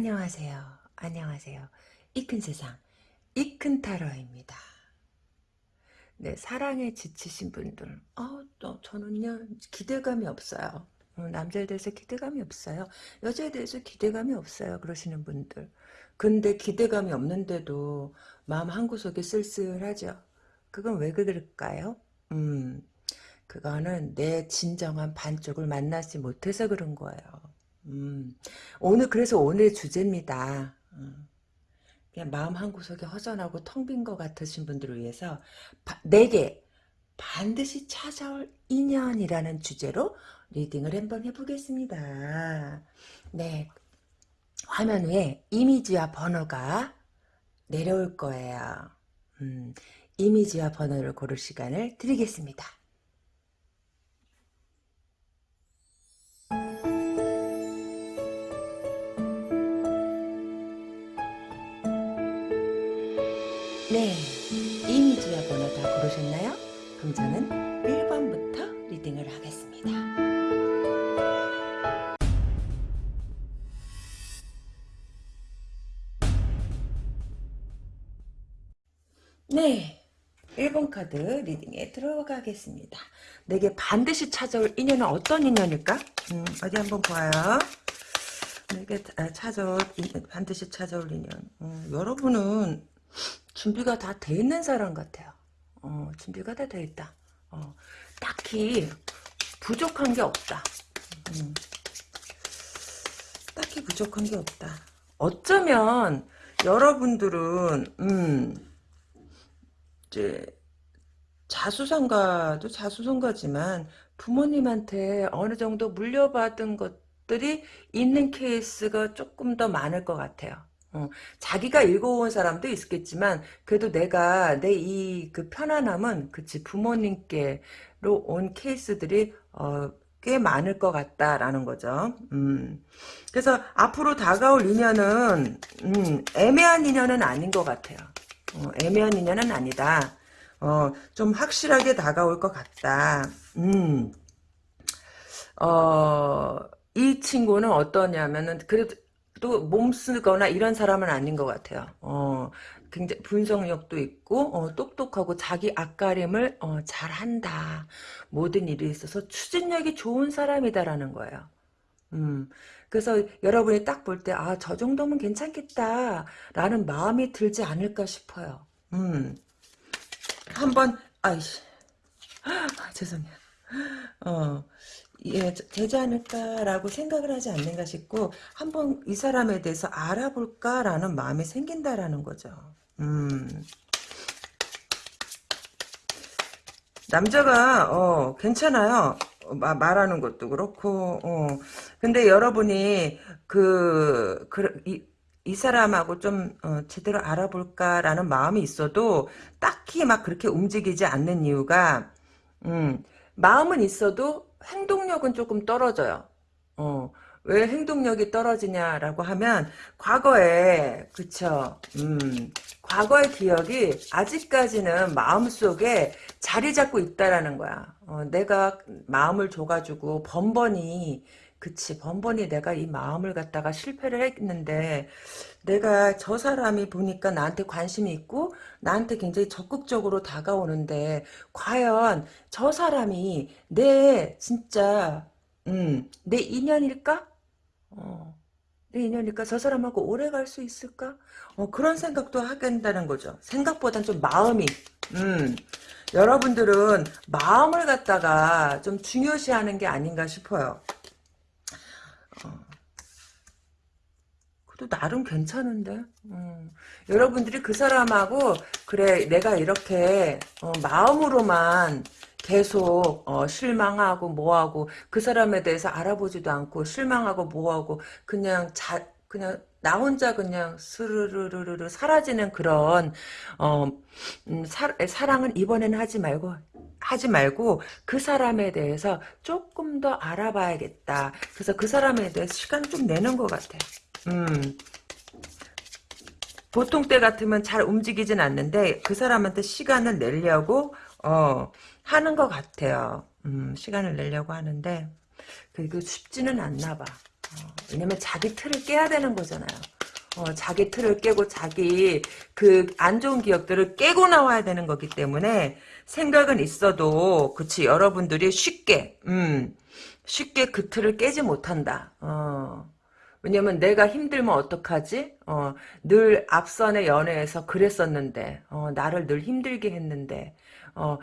안녕하세요. 안녕하세요. 이 큰 세상, 이 큰 타로입니다. 네, 사랑에 지치신 분들, 어, 또 저는요, 기대감이 없어요. 어, 남자에 대해서 기대감이 없어요. 여자에 대해서 기대감이 없어요. 그러시는 분들. 근데 기대감이 없는데도 마음 한구석에 쓸쓸하죠. 그건 왜 그럴까요? 음, 그거는 내 진정한 반쪽을 만나지 못해서 그런 거예요. 음, 오늘 그래서 오늘 주제입니다. 음, 그냥 마음 한 구석에 허전하고 텅 빈 것 같으신 분들을 위해서 바, 내게 반드시 찾아올 인연이라는 주제로 리딩을 한번 해보겠습니다. 네, 화면 위에 이미지와 번호가 내려올 거예요. 음, 이미지와 번호를 고를 시간을 드리겠습니다. 네, 이미지와 번호 다 고르셨나요? 그럼 저는 1번부터 리딩을 하겠습니다. 네, 1번 카드 리딩에 들어가겠습니다. 내게 반드시 찾아올 인연은 어떤 인연일까? 음, 어디 한번 봐요. 내게 찾아올 반드시 찾아올 인연. 음, 여러분은 준비가 다 돼 있는 사람 같아요. 어, 준비가 다 돼 있다. 어, 딱히 부족한 게 없다. 음. 딱히 부족한 게 없다. 어쩌면 여러분들은 음, 이제 자수성가도 자수성가지만 부모님한테 어느 정도 물려받은 것들이 있는 케이스가 조금 더 많을 것 같아요. 어, 자기가 읽어온 사람도 있겠지만 그래도 내가 내 이 그 편안함은 그치 부모님께로 온 케이스들이 어, 꽤 많을 것 같다라는 거죠. 음. 그래서 앞으로 다가올 인연은 음, 애매한 인연은 아닌 것 같아요. 어, 애매한 인연은 아니다. 어, 좀 확실하게 다가올 것 같다. 음. 어, 이 친구는 어떠냐면은 그래도 또 몸쓰거나 이런 사람은 아닌 것 같아요. 어, 굉장히 분석력도 있고 어, 똑똑하고 자기 앞가림을 어, 잘한다. 모든 일에 있어서 추진력이 좋은 사람이다라는 거예요. 음, 그래서 여러분이 딱 볼 때 아 저 정도면 괜찮겠다라는 마음이 들지 않을까 싶어요. 음, 한번 아이씨 아, 죄송해요. 어, 예, 되지 않을까라고 생각을 하지 않는가 싶고 한번 이 사람에 대해서 알아볼까라는 마음이 생긴다라는 거죠. 음. 남자가 어, 괜찮아요. 마, 말하는 것도 그렇고 어. 근데 여러분이 그, 그 이, 이 사람하고 좀 어, 제대로 알아볼까라는 마음이 있어도 딱히 막 그렇게 움직이지 않는 이유가 음, 마음은 있어도 행동력은 조금 떨어져요. 어, 왜 행동력이 떨어지냐라고 하면 과거에 그쵸 음, 과거의 기억이 아직까지는 마음속에 자리 잡고 있다라는 거야 어, 내가 마음을 줘가지고 번번이 그치 번번이 내가 이 마음을 갖다가 실패를 했는데 내가 저 사람이 보니까 나한테 관심이 있고 나한테 굉장히 적극적으로 다가오는데 과연 저 사람이 내 진짜 음, 내 인연일까? 어, 내 인연일까? 저 사람하고 오래 갈 수 있을까? 어, 그런 생각도 하게 된다는 거죠. 생각보단 좀 마음이 음, 여러분들은 마음을 갖다가 좀 중요시하는 게 아닌가 싶어요. 또 나름 괜찮은데 음. 여러분들이 그 사람하고 그래 내가 이렇게 어, 마음으로만 계속 어, 실망하고 뭐하고 그 사람에 대해서 알아보지도 않고 실망하고 뭐하고 그냥 자 그냥 나 혼자 그냥 스르르르르 사라지는 그런 어, 음, 사, 사랑은 이번에는 하지 말고 하지 말고 그 사람에 대해서 조금 더 알아봐야겠다. 그래서 그 사람에 대해서 시간을 좀 내는 것 같아요. 음. 보통 때 같으면 잘 움직이진 않는데 그 사람한테 시간을 내려고 어, 하는 것 같아요. 음, 시간을 내려고 하는데 그게 쉽지는 않나 봐. 왜냐면 자기 틀을 깨야 되는 거잖아요. 어, 자기 틀을 깨고 자기 그 안 좋은 기억들을 깨고 나와야 되는 거기 때문에 생각은 있어도 그치 여러분들이 쉽게 음 쉽게 그 틀을 깨지 못한다. 어. 왜냐면 내가 힘들면 어떡하지? 어, 늘 앞선의 연애에서 그랬었는데, 어, 나를 늘 힘들게 했는데, 어,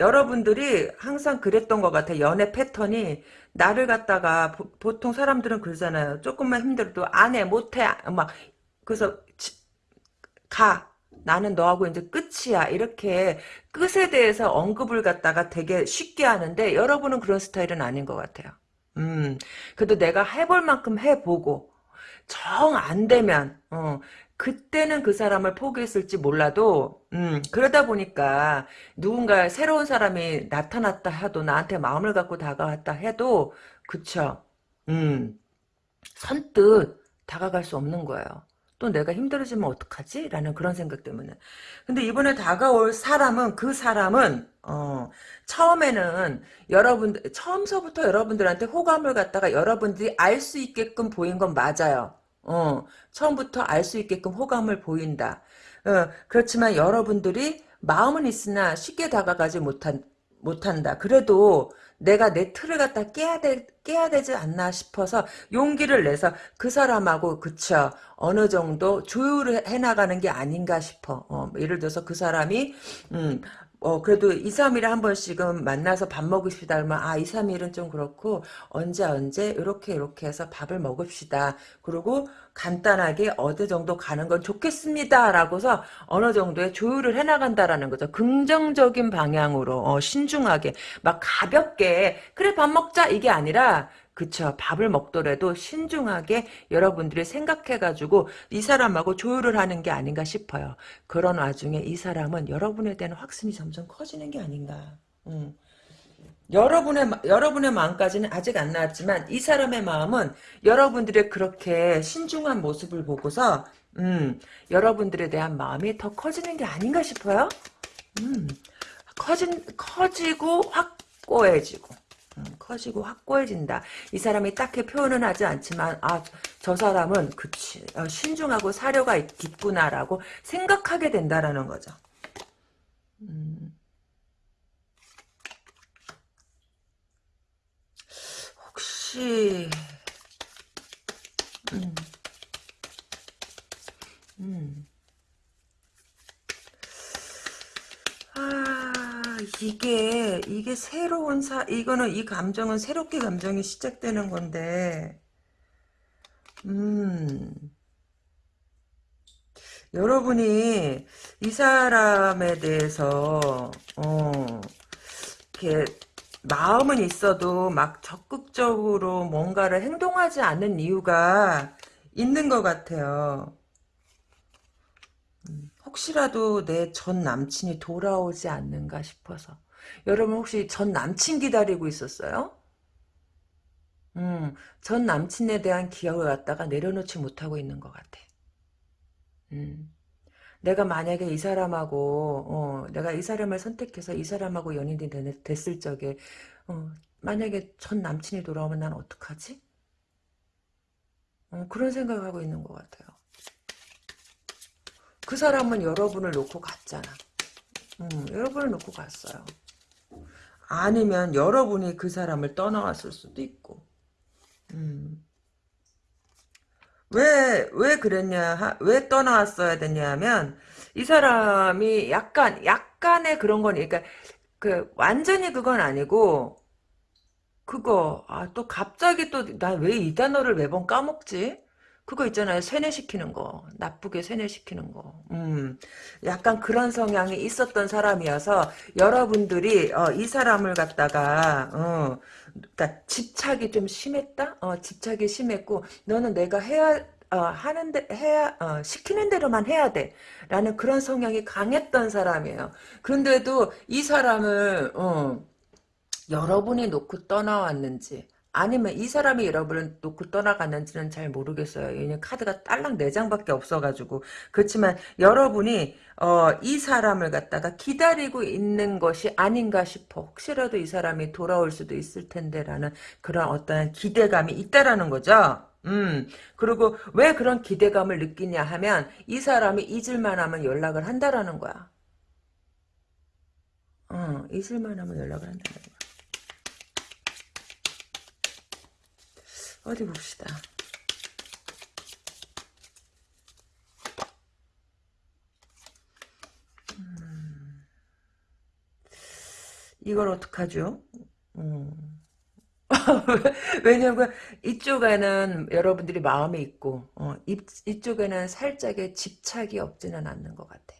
여러분들이 항상 그랬던 것 같아. 연애 패턴이 나를 갖다가 보, 통 사람들은 그러잖아요. 조금만 힘들어도 안 해, 못 해. 막 그래서 지, 가. 나는 너하고 이제 끝이야. 이렇게 끝에 대해서 언급을 갖다가 되게 쉽게 하는데 여러분은 그런 스타일은 아닌 것 같아요. 음, 그래도 내가 해볼 만큼 해보고 정 안 되면 어, 그때는 그 사람을 포기했을지 몰라도 음, 그러다 보니까 누군가 새로운 사람이 나타났다 해도 나한테 마음을 갖고 다가왔다 해도 그쵸 음, 선뜻 다가갈 수 없는 거예요. 또 내가 힘들어지면 어떡하지? 라는 그런 생각 때문에. 근데 이번에 다가올 사람은 그 사람은 어, 처음에는 여러분 처음서부터 여러분들한테 호감을 갖다가 여러분들이 알 수 있게끔 보인 건 맞아요. 어, 처음부터 알 수 있게끔 호감을 보인다. 어, 그렇지만 여러분들이 마음은 있으나 쉽게 다가가지 못한 못한다. 그래도 내가 내 틀을 갖다 깨야 되, 깨야 되지 않나 싶어서 용기를 내서 그 사람하고 그쵸 어느 정도 조율을 해나가는 게 아닌가 싶어. 어, 예를 들어서 그 사람이 음, 어, 그래도 2, 3일에 한 번씩은 만나서 밥 먹읍시다. 그러면, 아, 2, 3일은 좀 그렇고, 언제, 언제, 이렇게, 이렇게 해서 밥을 먹읍시다. 그리고 간단하게 어느 정도 가는 건 좋겠습니다. 라고서 어느 정도의 조율을 해나간다라는 거죠. 긍정적인 방향으로, 어, 신중하게, 막 가볍게, 그래, 밥 먹자. 이게 아니라, 그쵸. 밥을 먹더라도 신중하게 여러분들이 생각해가지고 이 사람하고 조율을 하는 게 아닌가 싶어요. 그런 와중에 이 사람은 여러분에 대한 확신이 점점 커지는 게 아닌가. 음. 여러분의 여러분의 마음까지는 아직 안 나왔지만 이 사람의 마음은 여러분들의 그렇게 신중한 모습을 보고서 음, 여러분들에 대한 마음이 더 커지는 게 아닌가 싶어요. 음, 커진 커지고 확고해지고. 음, 커지고 확고해진다. 이 사람이 딱히 표현은 하지 않지만 아 저 사람은 그치 어, 신중하고 사려가 있, 있구나라고 생각하게 된다라는 거죠. 음. 혹시 음. 음. 이게 이게 새로운 사 이거는 이 감정은 새롭게 감정이 시작되는 건데 음 여러분이 이 사람에 대해서 어 이렇게 마음은 있어도 막 적극적으로 뭔가를 행동하지 않는 이유가 있는 것 같아요. 혹시라도 내 전 남친이 돌아오지 않는가 싶어서. 여러분 혹시 전 남친 기다리고 있었어요? 음, 전 남친에 대한 기억을 갖다가 내려놓지 못하고 있는 것 같아. 음. 내가 만약에 이 사람하고, 어, 내가 이 사람을 선택해서 이 사람하고 연인이 됐을 적에, 어, 만약에 전 남친이 돌아오면 난 어떡하지? 어, 그런 생각을 하고 있는 것 같아요. 그 사람은 여러분을 놓고 갔잖아. 음, 여러분을 놓고 갔어요. 아니면 여러분이 그 사람을 떠나왔을 수도 있고. 음. 왜, 왜 그랬냐, 왜 떠나왔어야 됐냐면, 이 사람이 약간, 약간의 그런 거니, 그러니까, 그, 완전히 그건 아니고, 그거, 아, 또 갑자기 또, 나 왜 이 단어를 매번 까먹지? 그거 있잖아요. 세뇌시키는 거. 나쁘게 세뇌시키는 거. 음. 약간 그런 성향이 있었던 사람이어서 여러분들이 어, 이 사람을 갖다가 어, 그러니까 집착이 좀 심했다? 어, 집착이 심했고 너는 내가 해야 어, 하는데 해야 어, 시키는 대로만 해야 돼 라는 그런 성향이 강했던 사람이에요 그런데도 이 사람을 어, 여러분이 놓고 떠나왔는지 아니면 이 사람이 여러분을 놓고 떠나갔는지는 잘 모르겠어요. 왜냐면 카드가 딸랑 4장밖에 없어가지고. 그렇지만 여러분이 어, 이 사람을 갖다가 기다리고 있는 것이 아닌가 싶어. 혹시라도 이 사람이 돌아올 수도 있을 텐데라는 그런 어떤 기대감이 있다라는 거죠. 음, 그리고 왜 그런 기대감을 느끼냐 하면 이 사람이 잊을만 하면 연락을 한다라는 거야. 어, 잊을만 하면 연락을 한다는 거야. 어디 봅시다. 음, 이걸 어떡하죠? 음. 왜냐면 이쪽에는 여러분들이 마음이 있고 어, 이, 이쪽에는 살짝의 집착이 없지는 않는 것 같아.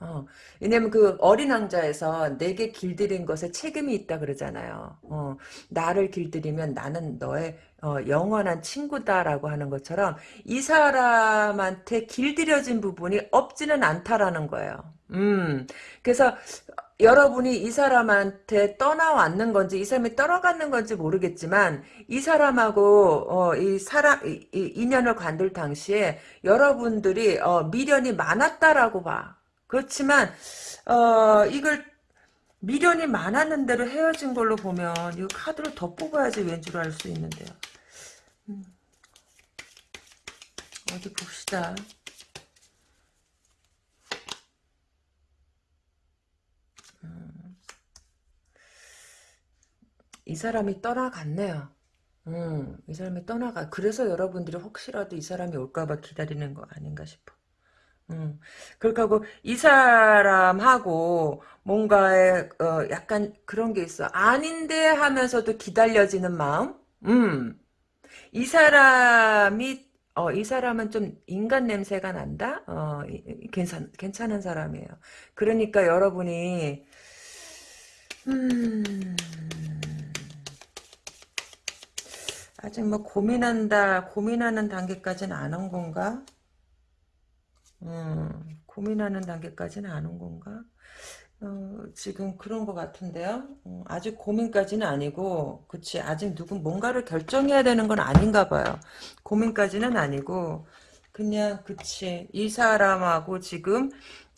어, 왜냐면 그 어린 왕자에서 내게 길들인 것에 책임이 있다 그러잖아요. 어, 나를 길들이면 나는 너의 어, 영원한 친구다라고 하는 것처럼 이 사람한테 길들여진 부분이 없지는 않다라는 거예요. 음, 그래서 여러분이 이 사람한테 떠나왔는 건지 이 사람이 떠나갔는 건지 모르겠지만 이 사람하고 어, 이 사람 이, 이 인연을 관둘 당시에 여러분들이 어, 미련이 많았다라고 봐. 그렇지만 어, 이걸 미련이 많았는 대로 헤어진 걸로 보면 이 카드를 더 뽑아야지 왠줄 알수 있는데요. 음. 어디 봅시다. 음. 이 사람이 떠나갔네요. 음, 이 사람이 떠나가. 그래서 여러분들이 혹시라도 이 사람이 올까봐 기다리는 거 아닌가 싶어. 음. 그렇게 하고 이 사람하고 뭔가의 어, 약간 그런 게 있어. 아닌데 하면서도 기다려지는 마음? 음. 이 사람이 어, 이 사람은 좀 인간 냄새가 난다? 어, 괜찮, 괜찮은 사람이에요. 그러니까 여러분이, 음, 아직 뭐 고민한다, 고민하는 단계까지는 안 온 건가? 음, 고민하는 단계까지는 안 온 건가? 어, 지금 그런 것 같은데요. 어, 아직 고민까지는 아니고, 그치. 아직 누구 뭔가를 결정해야 되는 건 아닌가 봐요. 고민까지는 아니고, 그냥, 그치. 이 사람하고 지금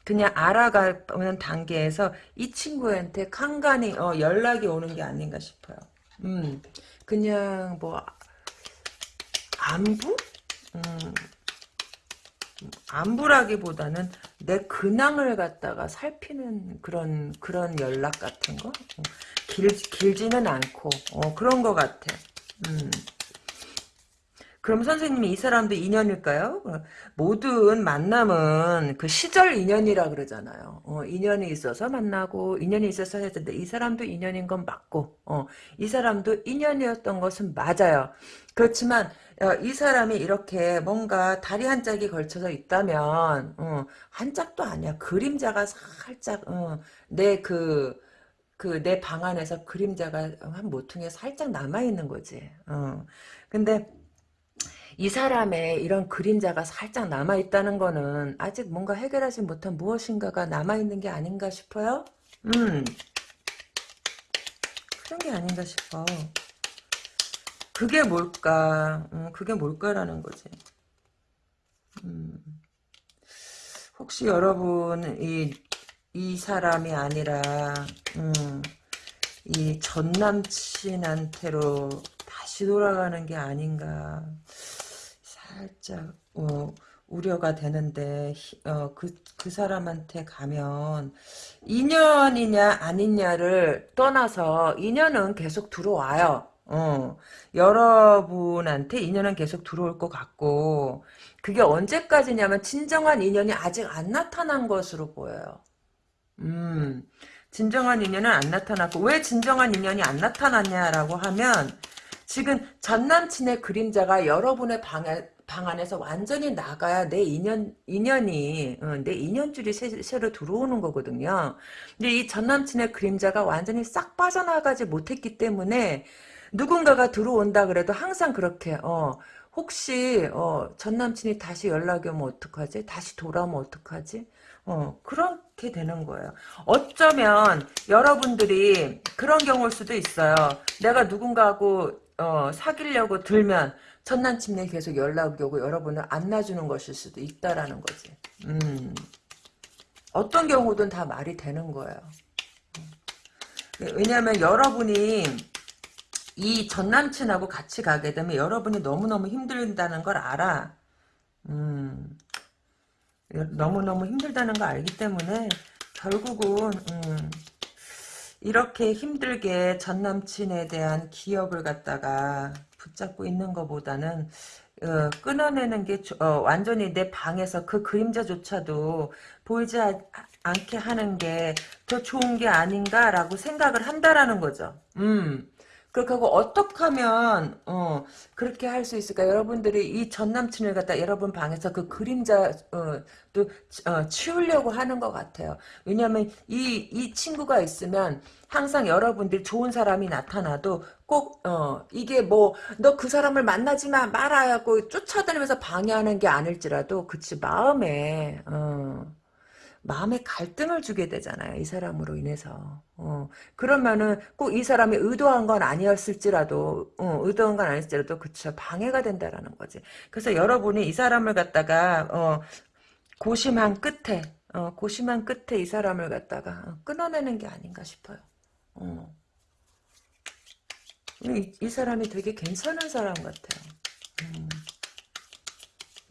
그냥 알아가는 단계에서 이 친구한테 간간히 어, 연락이 오는 게 아닌가 싶어요. 음, 그냥 뭐, 안부? 음, 안부라기보다는 내 근황을 갖다가 살피는 그런 그런 연락 같은 거 어, 길, 길지는 않고 어, 그런 것 같아. 음. 그럼 선생님이 이 사람도 인연일까요? 어, 모든 만남은 그 시절 인연이라 그러잖아요. 어, 인연이 있어서 만나고 인연이 있어서 되는데 이 사람도 인연인 건 맞고 어, 이 사람도 인연이었던 것은 맞아요. 그렇지만 어, 이 사람이 이렇게 뭔가 다리 한 짝이 걸쳐서 있다면 어, 한 짝도 아니야. 그림자가 살짝 어, 내그 그 내 방 안에서 그림자가 한 모퉁이에 살짝 남아 있는 거지. 어. 근데 이 사람의 이런 그림자가 살짝 남아 있다는 거는 아직 뭔가 해결하지 못한 무엇인가가 남아 있는 게 아닌가 싶어요. 음. 그런 게 아닌가 싶어. 그게 뭘까? 음, 그게 뭘까라는 거지. 음. 혹시 여러분 이, 이 사람이 아니라 음, 이 전남친한테로 다시 돌아가는 게 아닌가 살짝 어, 우려가 되는데 어, 그, 그 사람한테 가면 인연이냐 아니냐를 떠나서 인연은 계속 들어와요. 어, 여러분한테 인연은 계속 들어올 것 같고, 그게 언제까지냐면, 진정한 인연이 아직 안 나타난 것으로 보여요. 음, 진정한 인연은 안 나타났고, 왜 진정한 인연이 안 나타났냐라고 하면, 지금 전 남친의 그림자가 여러분의 방에, 방 안에서 완전히 나가야 내 인연, 인연이, 어, 내 인연줄이 새, 새로 들어오는 거거든요. 근데 이 전 남친의 그림자가 완전히 싹 빠져나가지 못했기 때문에, 누군가가 들어온다 그래도 항상 그렇게 어 혹시 어 전 남친이 다시 연락이 오면 어떡하지? 다시 돌아오면 어떡하지? 어 그런 않게 되는 거예요. 어쩌면 여러분들이 그런 경우일 수도 있어요. 내가 누군가하고 어, 사귀려고 들면 전 남친이 계속 연락이 오고 여러분을 안 놔주는 것일 수도 있다라는 거지. 음. 어떤 경우든 다 말이 되는 거예요. 왜냐하면 여러분이 이 전남친하고 같이 가게 되면 여러분이 너무너무 힘들다는 걸 알아. 음, 너무너무 힘들다는 걸 알기 때문에 결국은 음, 이렇게 힘들게 전남친에 대한 기억을 갖다가 붙잡고 있는 것보다는 어, 끊어내는 게 어, 완전히 내 방에서 그 그림자조차도 보이지 아, 않게 하는 게 더 좋은 게 아닌가라고 생각을 한다라는 거죠. 음. 그렇게 하고 어떻게 하면 어, 그렇게 할 수 있을까? 여러분들이 이 전 남친을 갖다 여러분 방에서 그 그림자 어, 또 어, 치우려고 하는 것 같아요. 왜냐하면 이 이 친구가 있으면 항상 여러분들 좋은 사람이 나타나도 꼭 어, 이게 뭐 너 그 사람을 만나지 마 말아야 고 쫓아다니면서 방해하는 게 아닐지라도 그치 마음에 어, 마음에 갈등을 주게 되잖아요. 이 사람으로 인해서. 어, 그러면은 꼭 이 사람이 의도한 건 아니었을지라도, 어, 의도한 건 아니었을지라도, 그쵸. 방해가 된다라는 거지. 그래서 여러분이 이 사람을 갖다가, 어, 고심한 끝에, 어, 고심한 끝에 이 사람을 갖다가 끊어내는 게 아닌가 싶어요. 어. 이, 이 사람이 되게 괜찮은 사람 같아요. 음.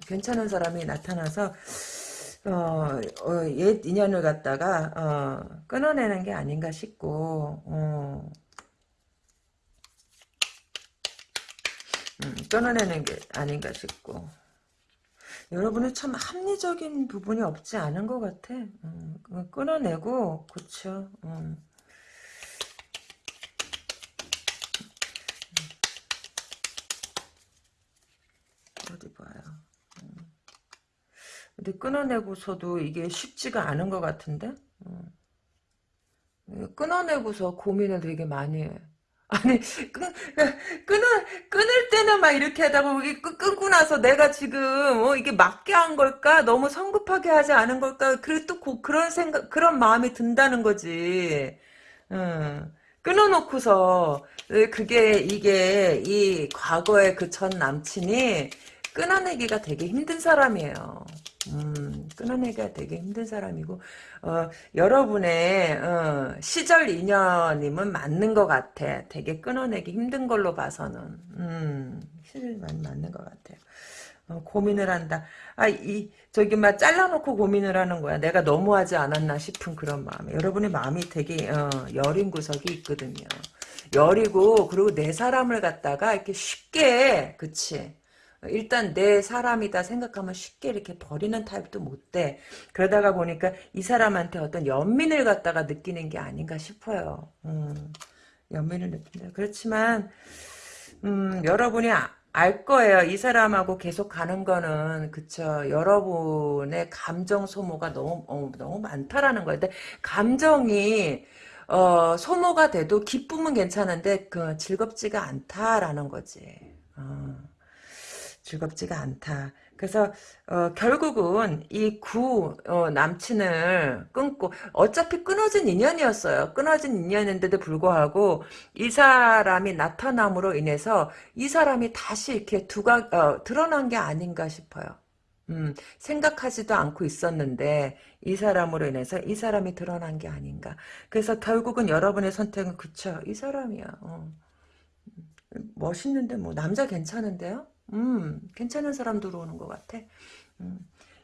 괜찮은 사람이 나타나서, 어, 어, 옛 인연을 갖다가 어, 끊어내는 게 아닌가 싶고 어. 음, 끊어내는 게 아닌가 싶고 여러분은 참 합리적인 부분이 없지 않은 것 같아 음, 끊어내고 그쵸 음. 근데 끊어내고서도 이게 쉽지가 않은 것 같은데? 어. 끊어내고서 고민을 되게 많이 해. 아니 끊, 끊을 끊을 때는 막 이렇게 하다가 끊고 나서 내가 지금 어, 이게 맞게 한 걸까 너무 성급하게 하지 않은 걸까 그래 또 고, 그런 생각 그런 마음이 든다는 거지 음, 끊어놓고서 그게 이게 이 과거의 그 전 남친이 끊어내기가 되게 힘든 사람이에요 음, 끊어내기가 되게 힘든 사람이고 어, 여러분의 어, 시절 인연이면 맞는 것 같아. 되게 끊어내기 힘든 걸로 봐서는 음, 시절 많이 맞는 것 같아요. 어, 고민을 한다. 아, 이, 저기, 막, 잘라놓고 고민을 하는 거야. 내가 너무하지 않았나 싶은 그런 마음에. 여러분의 마음이 되게, 어, 여린 구석이 있거든요. 여리고, 그리고 내 사람을 갖다가 이렇게 쉽게, 그치. 일단 내 사람이다 생각하면 쉽게 이렇게 버리는 타입도 못 돼. 그러다가 보니까 이 사람한테 어떤 연민을 갖다가 느끼는 게 아닌가 싶어요. 음, 연민을 느낀다. 그렇지만 음, 여러분이 아, 알 거예요. 이 사람하고 계속 가는 거는 그쵸. 여러분의 감정 소모가 너무 어, 너무 많다라는 거예요. 근데 감정이 어, 소모가 돼도 기쁨은 괜찮은데 그 즐겁지가 않다라는 거지. 어. 즐겁지가 않다. 그래서 어, 결국은 이구 어, 남친을 끊고 어차피 끊어진 인연이었어요. 끊어진 인연인데도 불구하고 이 사람이 나타남으로 인해서 이 사람이 다시 이렇게 두가 어, 드러난 게 아닌가 싶어요. 음, 생각하지도 않고 있었는데 이 사람으로 인해서 이 사람이 드러난 게 아닌가. 그래서 결국은 여러분의 선택은 그쵸. 이 사람이야. 어. 멋있는데 뭐 남자 괜찮은데요? 음, 괜찮은 사람 들어오는 것 같아. 음.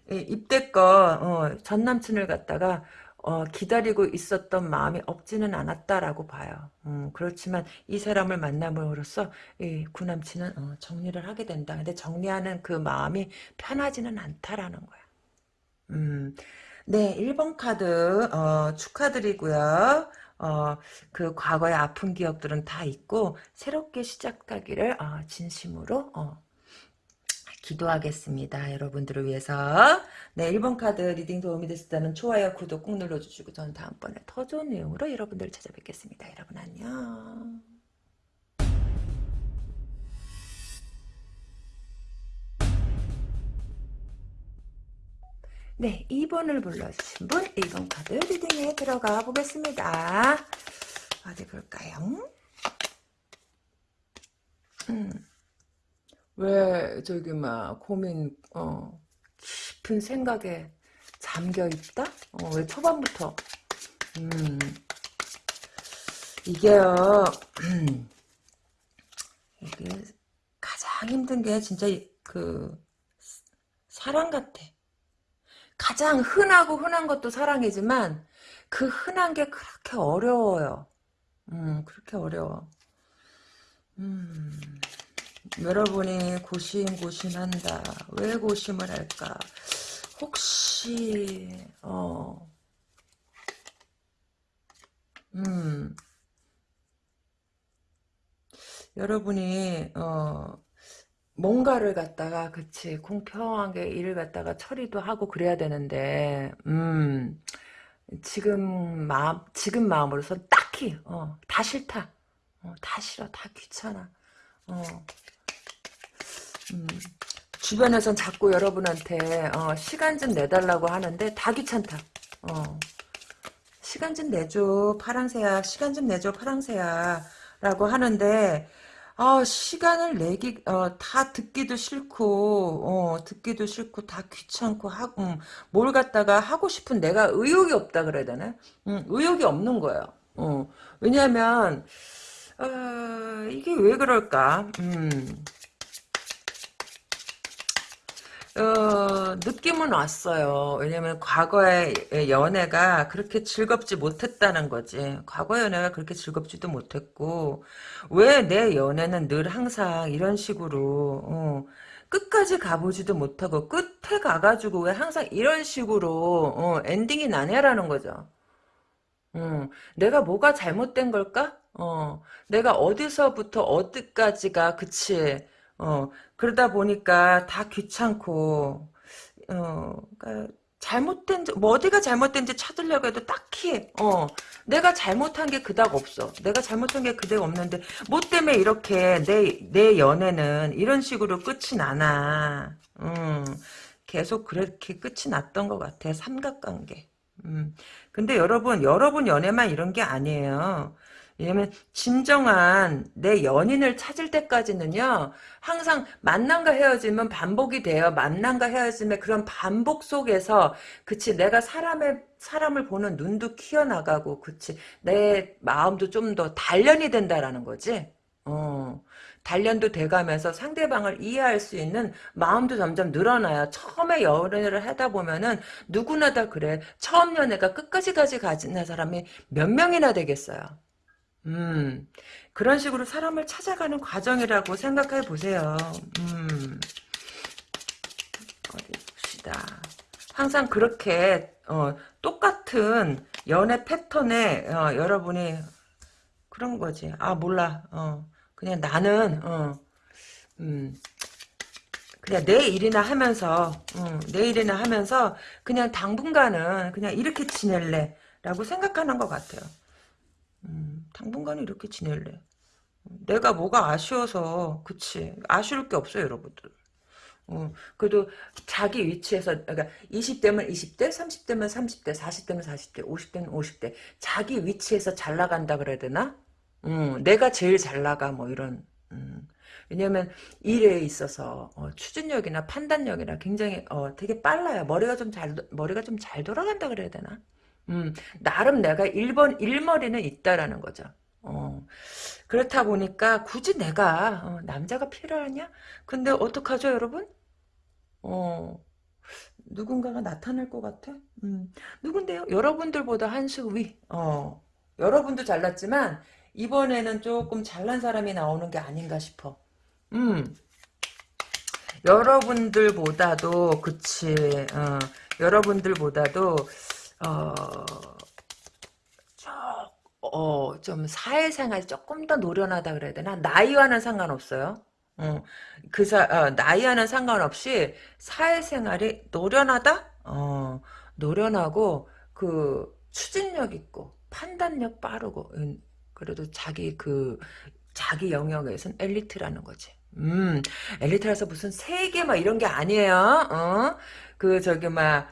입대껏 어, 전 남친을 갖다가 어, 기다리고 있었던 마음이 없지는 않았다라고 봐요. 음, 그렇지만 이 사람을 만남으로써 이 구남친은 어, 정리를 하게 된다. 근데 정리하는 그 마음이 편하지는 않다라는 거야. 음, 네, 1번 카드 어, 축하드리고요. 어, 그 과거의 아픈 기억들은 다 있고 새롭게 시작하기를 어, 진심으로 어, 기도하겠습니다. 여러분들을 위해서. 네, 1번 카드 reading 도움이 됐다면 좋아요, 구독 꾹 눌러주시고 저는 다음번에 더 좋은 내용으로 여러분들을 찾아뵙겠습니다. 여러분 안녕. 네, 2번을 불러주신 분, 2번 카드 리딩에 들어가 보겠습니다. 어디 볼까요? 음, 왜, 저기, 막, 고민, 어, 깊은 생각에 잠겨 있다? 어, 왜 초반부터? 음, 이게요, 음, 이게 가장 힘든 게 진짜 그, 사랑 같아. 가장 흔하고 흔한 것도 사랑이지만 그 흔한 게 그렇게 어려워요. 음, 그렇게 어려워. 음, 여러분이 고심고심한다. 왜 고심을 할까? 혹시 어, 음, 여러분이 어, 뭔가를 갖다가 그치 공평하게 일을 갖다가 처리도 하고 그래야 되는데 음 지금 마음 지금 마음으로선 딱히 어, 다 싫다 어, 다 싫어 다 귀찮아 어, 음, 주변에선 자꾸 여러분한테 어, 시간 좀 내달라고 하는데 다 귀찮다 어, 시간 좀 내줘 파랑새야 시간 좀 내줘 파랑새야 라고 하는데 아, 시간을 내기, 어, 다 듣기도 싫고, 어, 듣기도 싫고, 다 귀찮고, 하고, 음, 뭘 갖다가 하고 싶은 내가 의욕이 없다 그래야 되나? 음, 의욕이 없는 거예요. 어, 왜냐면, 어, 이게 왜 그럴까? 음, 어, 느낌은 왔어요. 왜냐면 과거의 연애가 그렇게 즐겁지 못했다는 거지. 과거 연애가 그렇게 즐겁지도 못했고, 왜 내 연애는 늘 항상 이런 식으로, 어, 끝까지 가보지도 못하고, 끝에 가가지고 왜 항상 이런 식으로, 어, 엔딩이 나냐라는 거죠. 어, 내가 뭐가 잘못된 걸까? 어, 내가 어디서부터 어디까지가, 그치. 어, 그러다 보니까 다 귀찮고, 어, 그러니까 잘못된, 뭐 어디가 잘못된지 찾으려고 해도 딱히, 어, 내가 잘못한 게 그닥 없어. 내가 잘못한 게 그닥 없는데, 뭐 때문에 이렇게 내, 내 연애는 이런 식으로 끝이 나나. 음, 계속 그렇게 끝이 났던 것 같아. 삼각관계. 음. 근데 여러분, 여러분 연애만 이런 게 아니에요. 왜냐면 진정한 내 연인을 찾을 때까지는요 항상 만남과 헤어짐은 반복이 돼요 만남과 헤어짐의 그런 반복 속에서 그치 내가 사람의 사람을 보는 눈도 키워나가고 그치 내 마음도 좀 더 단련이 된다라는 거지 어 단련도 돼가면서 상대방을 이해할 수 있는 마음도 점점 늘어나요. 처음에 연애를 하다 보면은 누구나 다 그래. 처음 연애가 끝까지까지 가진 사람이 몇 명이나 되겠어요. 음, 그런 식으로 사람을 찾아가는 과정이라고 생각해 보세요. 음, 어디 봅시다. 항상 그렇게 어, 똑같은 연애 패턴에 어, 여러분이 그런 거지. 아 몰라. 어, 그냥 나는 어, 음, 그냥 내 일이나 하면서 음, 내 일이나 하면서 그냥 당분간은 그냥 이렇게 지낼래 라고 생각하는 것 같아요. 음, 당분간은 이렇게 지낼래. 내가 뭐가 아쉬워서 그치 아쉬울 게 없어요 여러분들. 어, 그래도 자기 위치에서 그러니까 20대면 20대 30대면 30대 40대면 40대 50대면 50대 자기 위치에서 잘 나간다 그래야 되나? 음, 내가 제일 잘 나가 뭐 이런 음. 왜냐면 일에 있어서 어, 추진력이나 판단력이나 굉장히 어, 되게 빨라요. 머리가 좀 잘 머리가 좀 잘 돌아간다 그래야 되나? 음, 나름 내가 1번, 일머리는 있다라는 거죠. 어, 그렇다 보니까 굳이 내가 어, 남자가 필요하냐? 근데 어떡하죠 여러분? 어, 누군가가 나타날 것 같아? 음, 누군데요? 여러분들보다 한 수 위. 어, 여러분도 잘났지만 이번에는 조금 잘난 사람이 나오는 게 아닌가 싶어. 음, 여러분들보다도 그치. 어, 여러분들보다도 어, 어, 좀 사회생활이 조금 더 노련하다 그래야 되나? 나이와는 상관없어요. 어, 그 사, 어, 나이와는 상관없이 사회생활이 노련하다? 어, 노련하고, 그, 추진력 있고, 판단력 빠르고, 음, 그래도 자기 그, 자기 영역에선 엘리트라는 거지. 음, 엘리트라서 무슨 세계 막 이런 게 아니에요. 어? 그, 저기, 막,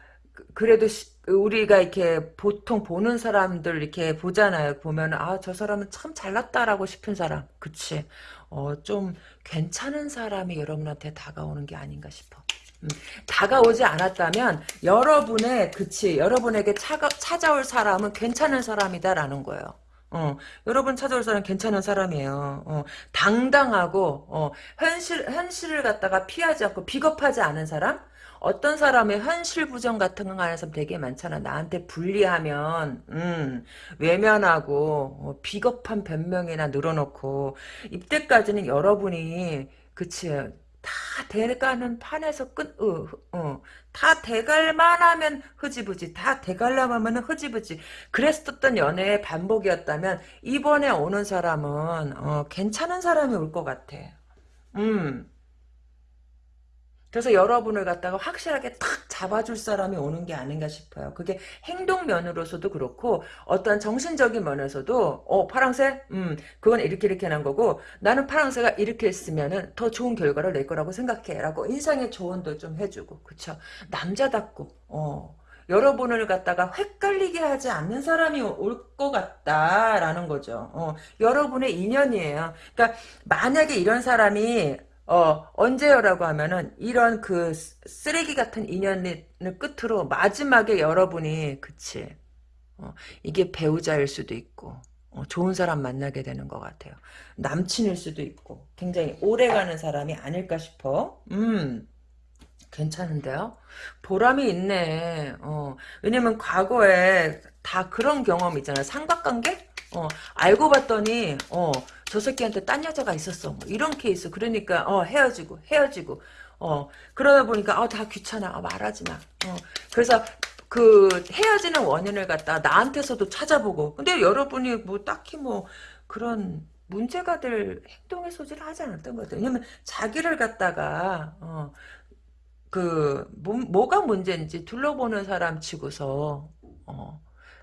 그래도 시- 우리가 이렇게 보통 보는 사람들 이렇게 보잖아요. 보면 아 저 사람은 참 잘났다라고 싶은 사람, 그치? 어, 좀 괜찮은 사람이 여러분한테 다가오는 게 아닌가 싶어. 음, 다가오지 않았다면 여러분의 그치 여러분에게 차가, 찾아올 사람은 괜찮은 사람이다라는 거예요. 어, 여러분 찾아올 사람 괜찮은 사람이에요. 어, 당당하고 어, 현실 현실을 갖다가 피하지 않고 비겁하지 않은 사람. 어떤 사람의 현실 부정 같은 거 하는 사람 되게 많잖아. 나한테 불리하면 음, 외면하고 어, 비겁한 변명이나 늘어놓고 이때까지는 여러분이 그치 다 대가는 판에서 끝, 어, 어, 다 대갈만 하면 흐지부지, 다 대갈람 하면 흐지부지. 그랬었던 연애의 반복이었다면, 이번에 오는 사람은, 어, 괜찮은 사람이 올 것 같아. 음. 그래서 여러분을 갖다가 확실하게 탁 잡아줄 사람이 오는 게 아닌가 싶어요. 그게 행동 면으로서도 그렇고 어떤 정신적인 면에서도 어 파랑새 음 그건 이렇게 이렇게 난 거고 나는 파랑새가 이렇게 했으면은 더 좋은 결과를 낼 거라고 생각해 라고 인상의 조언도 좀 해주고 그쵸 남자답고 어 여러분을 갖다가 헷갈리게 하지 않는 사람이 올 것 같다라는 거죠. 어, 여러분의 인연이에요. 그러니까 만약에 이런 사람이 어, 언제요라고 하면은, 이런 그, 쓰레기 같은 인연을 끝으로, 마지막에 여러분이, 그치. 어, 이게 배우자일 수도 있고, 어, 좋은 사람 만나게 되는 것 같아요. 남친일 수도 있고, 굉장히 오래가는 사람이 아닐까 싶어. 음. 괜찮은데요? 보람이 있네. 어, 왜냐면 과거에 다 그런 경험 있잖아요. 삼각관계? 어, 알고 봤더니, 어, 저 새끼한테 딴 여자가 있었어. 뭐 이런 케이스. 그러니까, 어, 헤어지고, 헤어지고. 어, 그러다 보니까, 어, 다 귀찮아. 어, 말하지 마. 어, 그래서, 그, 헤어지는 원인을 갖다 나한테서도 찾아보고. 근데 여러분이 뭐, 딱히 뭐, 그런, 문제가 될 행동의 소지를 하지 않았던 것 같아요. 왜냐면, 자기를 갖다가, 어, 그 뭐, 뭐가 문제인지 둘러보는 사람 치고서 어,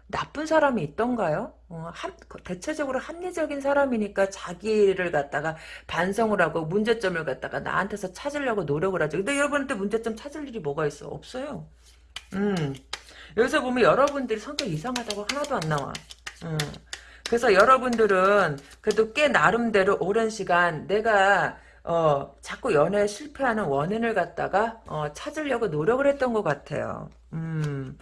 나쁜 사람이 있던가요? 어, 합, 대체적으로 합리적인 사람이니까 자기를 갖다가 반성을 하고 문제점을 갖다가 나한테서 찾으려고 노력을 하죠. 근데 여러분한테 문제점 찾을 일이 뭐가 있어? 없어요. 음. 여기서 보면 여러분들이 성격 이상하다고 하나도 안 나와. 음. 그래서 여러분들은 그래도 꽤 나름대로 오랜 시간 내가 어, 자꾸 연애에 실패하는 원인을 갖다가 어, 찾으려고 노력을 했던 것 같아요. 음.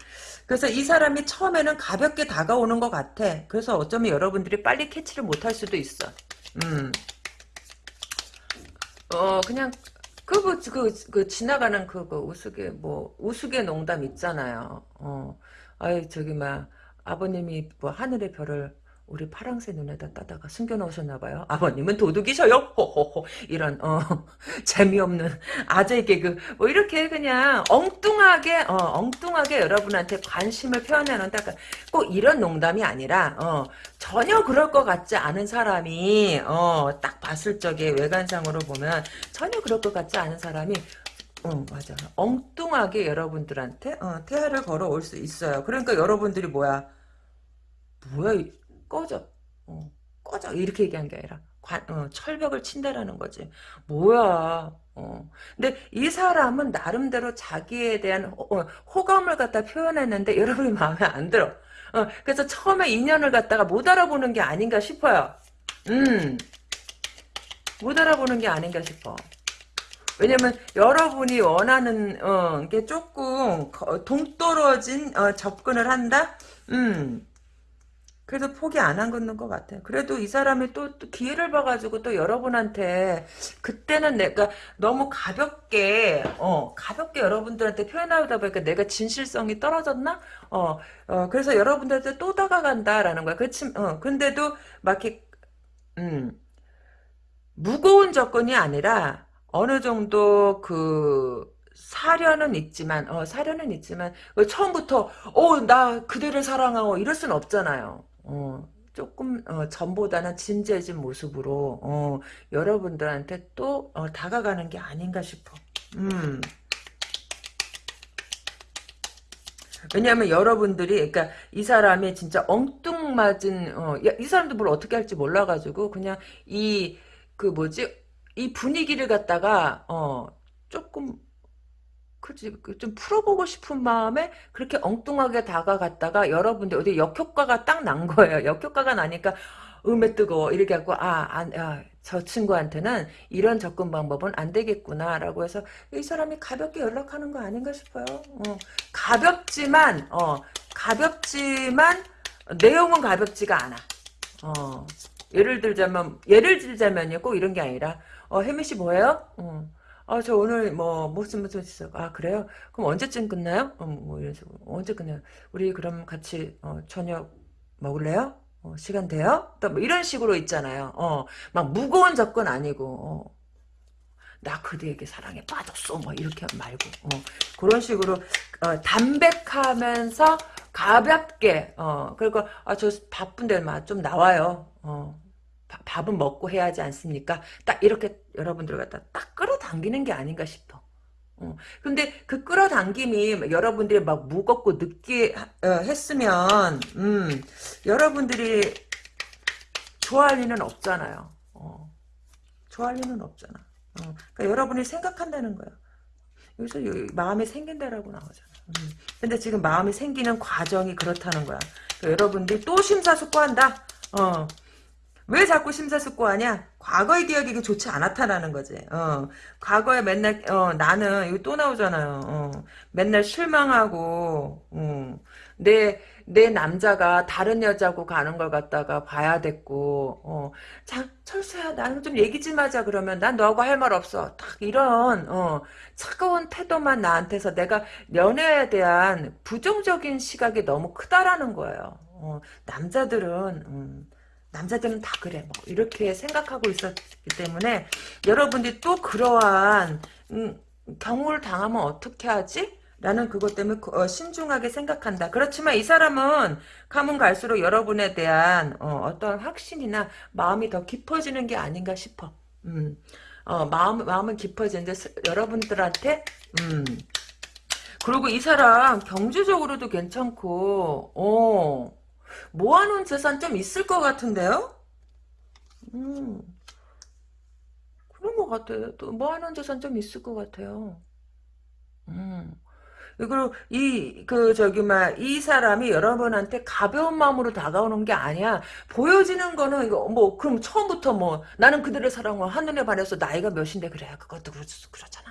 그래서 이 사람이 처음에는 가볍게 다가오는 것 같아. 그래서 어쩌면 여러분들이 빨리 캐치를 못할 수도 있어. 음. 어, 그냥 그, 뭐, 그, 그, 지나가는 그, 그, 우스개, 뭐, 우스개 농담 있잖아요. 어, 아이, 저기, 막, 아버님이 뭐, 하늘의 별을 우리 파랑새 눈에다 따다가 숨겨놓으셨나봐요. 아버님은 도둑이셔요. 호호호. 이런, 어, 재미없는 아재 개그. 뭐, 이렇게 그냥 엉뚱하게, 어, 엉뚱하게 여러분한테 관심을 표현하는데, 꼭 이런 농담이 아니라, 어, 전혀 그럴 것 같지 않은 사람이, 어, 딱 봤을 적에 외관상으로 보면, 전혀 그럴 것 같지 않은 사람이, 어, 맞아. 엉뚱하게 여러분들한테, 어, 태아를 걸어올 수 있어요. 그러니까 여러분들이 뭐야, 뭐야, 이- 꺼져. 어, 꺼져. 이렇게 얘기한 게 아니라 관, 어, 철벽을 친다라는 거지. 뭐야. 어. 근데 이 사람은 나름대로 자기에 대한 호, 어, 호감을 갖다 표현했는데 여러분이 마음에 안 들어. 어, 그래서 처음에 인연을 갖다가 못 알아보는 게 아닌가 싶어요. 음, 못 알아보는 게 아닌가 싶어. 왜냐면 여러분이 원하는 어, 게 조금 거- 동떨어진 어, 접근을 한다. 음. 그래도 포기 안 한 건 것 같아요. 그래도 이 사람이 또, 또 기회를 봐가지고 또 여러분한테 그때는 내가 너무 가볍게 어 가볍게 여러분들한테 표현하다 보니까 내가 진실성이 떨어졌나? 어, 어 그래서 여러분들한테 또 다가간다라는 거야. 그렇지? 어 근데도 막 이렇게 음 무거운 접근이 아니라 어느 정도 그 사려는 있지만 어 사려는 있지만 어, 처음부터 어나 그대를 사랑하고 이럴 순 없잖아요. 어 조금 어, 전보다는 진지해진 모습으로 어 여러분들한테 또 어, 다가가는 게 아닌가 싶어. 음. 왜냐하면 여러분들이 그러니까 이 사람이 진짜 엉뚱맞은 어, 야, 이 사람도 뭘 어떻게 할지 몰라가지고 그냥 이 그 뭐지 이 분위기를 갖다가 어 조금 그지 그좀 풀어보고 싶은 마음에 그렇게 엉뚱하게 다가갔다가 여러분들 어디 역효과가 딱 난 거예요. 역효과가 나니까 음에 뜨거워 이렇게 하고 아저 친구한테는 이런 접근 방법은 안 되겠구나라고 해서 이 사람이 가볍게 연락하는 거 아닌가 싶어요. 어, 가볍지만 어 가볍지만 내용은 가볍지가 않아. 어 예를 들자면 예를 들자면요 꼭 이런 게 아니라 어 혜미 씨 뭐예요? 어. 아, 저 오늘 뭐 무슨 무슨 있어. 아, 그래요? 그럼 언제쯤 끝나요? 어, 뭐 이런 식으로. 언제 끝나요? 우리 그럼 같이 어, 저녁 먹을래요? 어, 시간 돼요? 또 뭐 이런 식으로 있잖아요. 어, 막 무거운 접근 아니고 어, 나 그대에게 사랑에 빠졌어. 뭐 이렇게 말고 어, 그런 식으로 어, 담백하면서 가볍게 어, 그리고 아, 저 바쁜데 좀 나와요. 어, 밥은 먹고 해야지 않습니까? 딱 이렇게 여러분들 갖다 딱 끌어당기는 게 아닌가 싶어. 어. 근데 그 끌어당김이 여러분들이 막 무겁고 늦게 어, 했으면 음, 여러분들이 좋아할 리는 없잖아요. 어. 좋아할 리는 없잖아. 어. 그러니까 여러분이 생각한다는 거야. 여기서 마음이 생긴다라고 나오잖아. 음. 근데 지금 마음이 생기는 과정이 그렇다는 거야. 그러니까 여러분들이 또 심사숙고한다. 어. 왜 자꾸 심사숙고하냐? 과거의 기억이 좋지 않았다라는 거지. 어, 과거에 맨날 어, 나는 이거 또 나오잖아요. 어, 맨날 실망하고 어, 내내 남자가 다른 여자고 가는 걸 갖다가 봐야 됐고 어, 자 철수야 나는 좀 얘기 좀 하자 그러면 난 너하고 할 말 없어. 딱 이런 어, 차가운 태도만 나한테서 내가 연애에 대한 부정적인 시각이 너무 크다라는 거예요. 어, 남자들은 음, 남자들은 다 그래 뭐 이렇게 생각하고 있었기 때문에 여러분들이 또 그러한 음, 경우를 당하면 어떻게 하지? 라는 그것 때문에 어, 신중하게 생각한다. 그렇지만 이 사람은 가면 갈수록 여러분에 대한 어, 떤 확신이나 마음이 더 깊어지는 게 아닌가 싶어. 음, 어, 마음, 마음은 깊어지는데 여러분들한테 음, 그리고 이 사람 경제적으로도 괜찮고 어, 모아놓은 재산 좀 있을 것 같은데요? 음, 그런 것 같아요. 또 모아놓은 재산 좀 있을 것 같아요. 음. 그리고 이 그 저기 막 이 사람이 여러분한테 가벼운 마음으로 다가오는 게 아니야. 보여지는 거는 이거 뭐 그럼 처음부터 뭐 나는 그들의 사랑을 한눈에 반해서 나이가 몇인데 그래 그것도 그렇, 그렇잖아.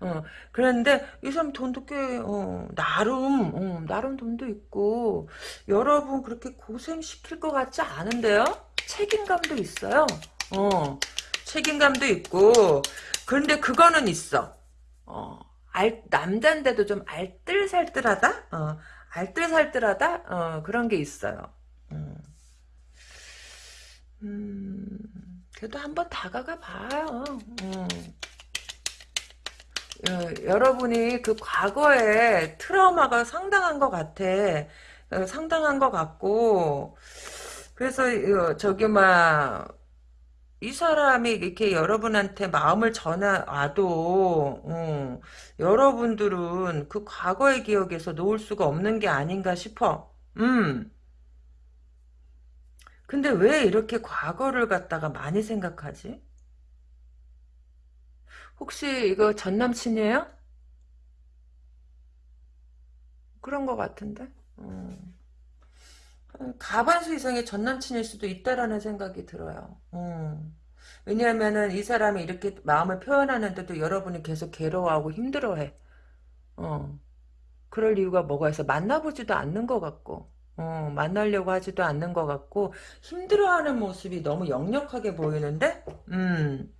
어, 그런데 이 사람 돈도 꽤 어, 나름 어, 나름 돈도 있고 여러분 그렇게 고생시킬 것 같지 않은데요? 책임감도 있어요. 어, 책임감도 있고 그런데 그거는 있어. 어, 알, 남잔데도 좀 알뜰살뜰하다? 어, 알뜰살뜰하다? 어, 그런 게 있어요. 음, 음 그래도 한번 다가가 봐요. 음. 어, 여러분이 그 과거에 트라우마가 상당한 것 같아. 어, 상당한 것 같고, 그래서, 어, 저기, 막, 이 사람이 이렇게 여러분한테 마음을 전화와도, 어, 여러분들은 그 과거의 기억에서 놓을 수가 없는 게 아닌가 싶어. 음. 근데 왜 이렇게 과거를 갖다가 많이 생각하지? 혹시 이거 전 남친이에요? 그런 것 같은데. 음. 가반수 이상의 전 남친일 수도 있다라는 생각이 들어요. 음. 왜냐하면은 이 사람이 이렇게 마음을 표현하는데도 여러분이 계속 괴로워하고 힘들어해. 어. 그럴 이유가 뭐가 있어? 만나보지도 않는 것 같고, 어, 만나려고 하지도 않는 것 같고, 힘들어하는 모습이 너무 역력하게 보이는데, 음.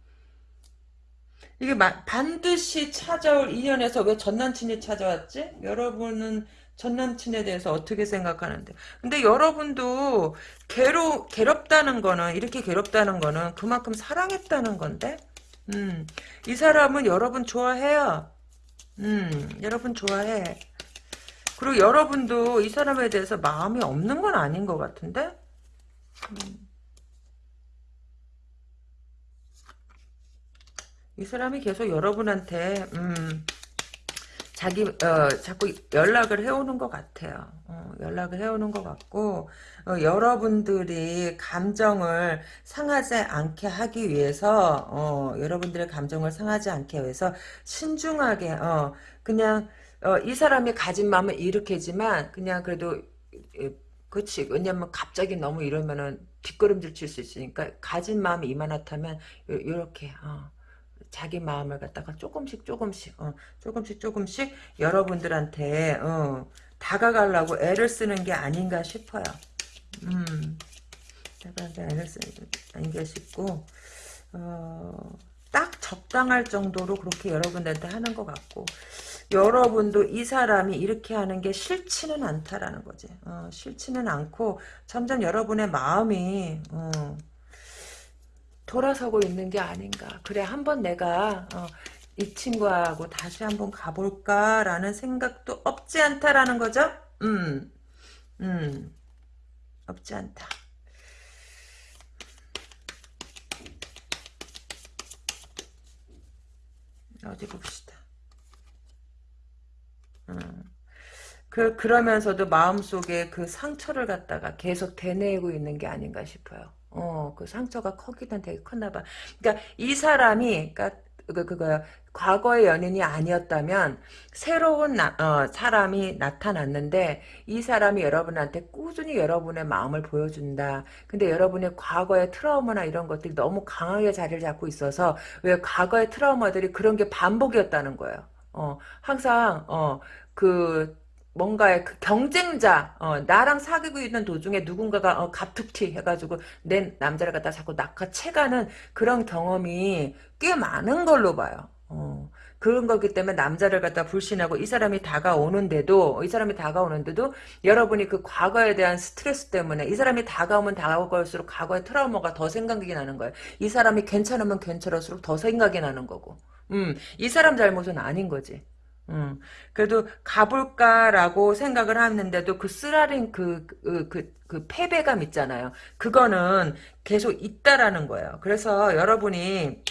이게 반드시 찾아올 인연에서 왜 전남친이 찾아왔지? 여러분은 전남친에 대해서 어떻게 생각하는데? 근데 여러분도 괴로, 괴롭다는 거는, 이렇게 괴롭다는 거는 그만큼 사랑했다는 건데? 음, 이 사람은 여러분 좋아해요. 음, 여러분 좋아해. 그리고 여러분도 이 사람에 대해서 마음이 없는 건 아닌 것 같은데? 음. 이 사람이 계속 여러분한테 음, 자기 어, 자꾸 연락을 해오는 것 같아요. 어, 연락을 해오는 것 같고 어, 여러분들이 감정을 상하지 않게 하기 위해서 어, 여러분들의 감정을 상하지 않게 위해서 신중하게 어, 그냥 어, 이 사람이 가진 마음은 이렇게지만 그냥 그래도 예, 그렇지 왜냐면 갑자기 너무 이러면은 뒷걸음질 칠 수 있으니까 가진 마음이 이만하다면 이렇게 어, 자기 마음을 갖다가 조금씩 조금씩 어, 조금씩 조금씩 여러분들한테 어, 다가가려고 애를 쓰는 게 아닌가 싶어요. 음, 다가가 애를 쓰는 게 아닌가 싶고 어, 딱 적당할 정도로 그렇게 여러분들한테 하는 것 같고 여러분도 이 사람이 이렇게 하는 게 싫지는 않다라는 거지. 어, 싫지는 않고 점점 여러분의 마음이 어, 돌아서고 있는 게 아닌가. 그래 한번 내가 어, 이 친구하고 다시 한번 가볼까라는 생각도 없지 않다라는 거죠. 음, 음, 없지 않다. 어디 봅시다. 음. 그, 그러면서도 마음속에 그 상처를 갖다가 계속 되뇌고 있는 게 아닌가 싶어요. 어, 그 상처가 커기는 되게 컸나 봐. 그러니까 이 사람이, 그러니까 그, 그거요. 과거의 연인이 아니었다면 새로운 나, 어, 사람이 나타났는데 이 사람이 여러분한테 꾸준히 여러분의 마음을 보여준다. 근데 여러분의 과거의 트라우마나 이런 것들이 너무 강하게 자리를 잡고 있어서 왜 과거의 트라우마들이 그런 게 반복이었다는 거예요. 어, 항상 어, 그 뭔가의 그 경쟁자, 어, 나랑 사귀고 있는 도중에 누군가가 어, 갑툭튀 해가지고 내 남자를 갖다 자꾸 낚아채가는 그런 경험이 꽤 많은 걸로 봐요. 어, 그런 거기 때문에 남자를 갖다 불신하고 이 사람이 다가오는데도 이 사람이 다가오는데도 여러분이 그 과거에 대한 스트레스 때문에 이 사람이 다가오면 다가올수록 과거의 트라우마가 더 생각이 나는 거예요. 이 사람이 괜찮으면 괜찮을수록 더 생각이 나는 거고. 음, 이 사람 잘못은 아닌 거지. 음, 그래도 가볼까라고 생각을 하는데도 그 쓰라린 그, 그, 그, 그 패배감 있잖아요. 그거는 계속 있다라는 거예요. 그래서 여러분이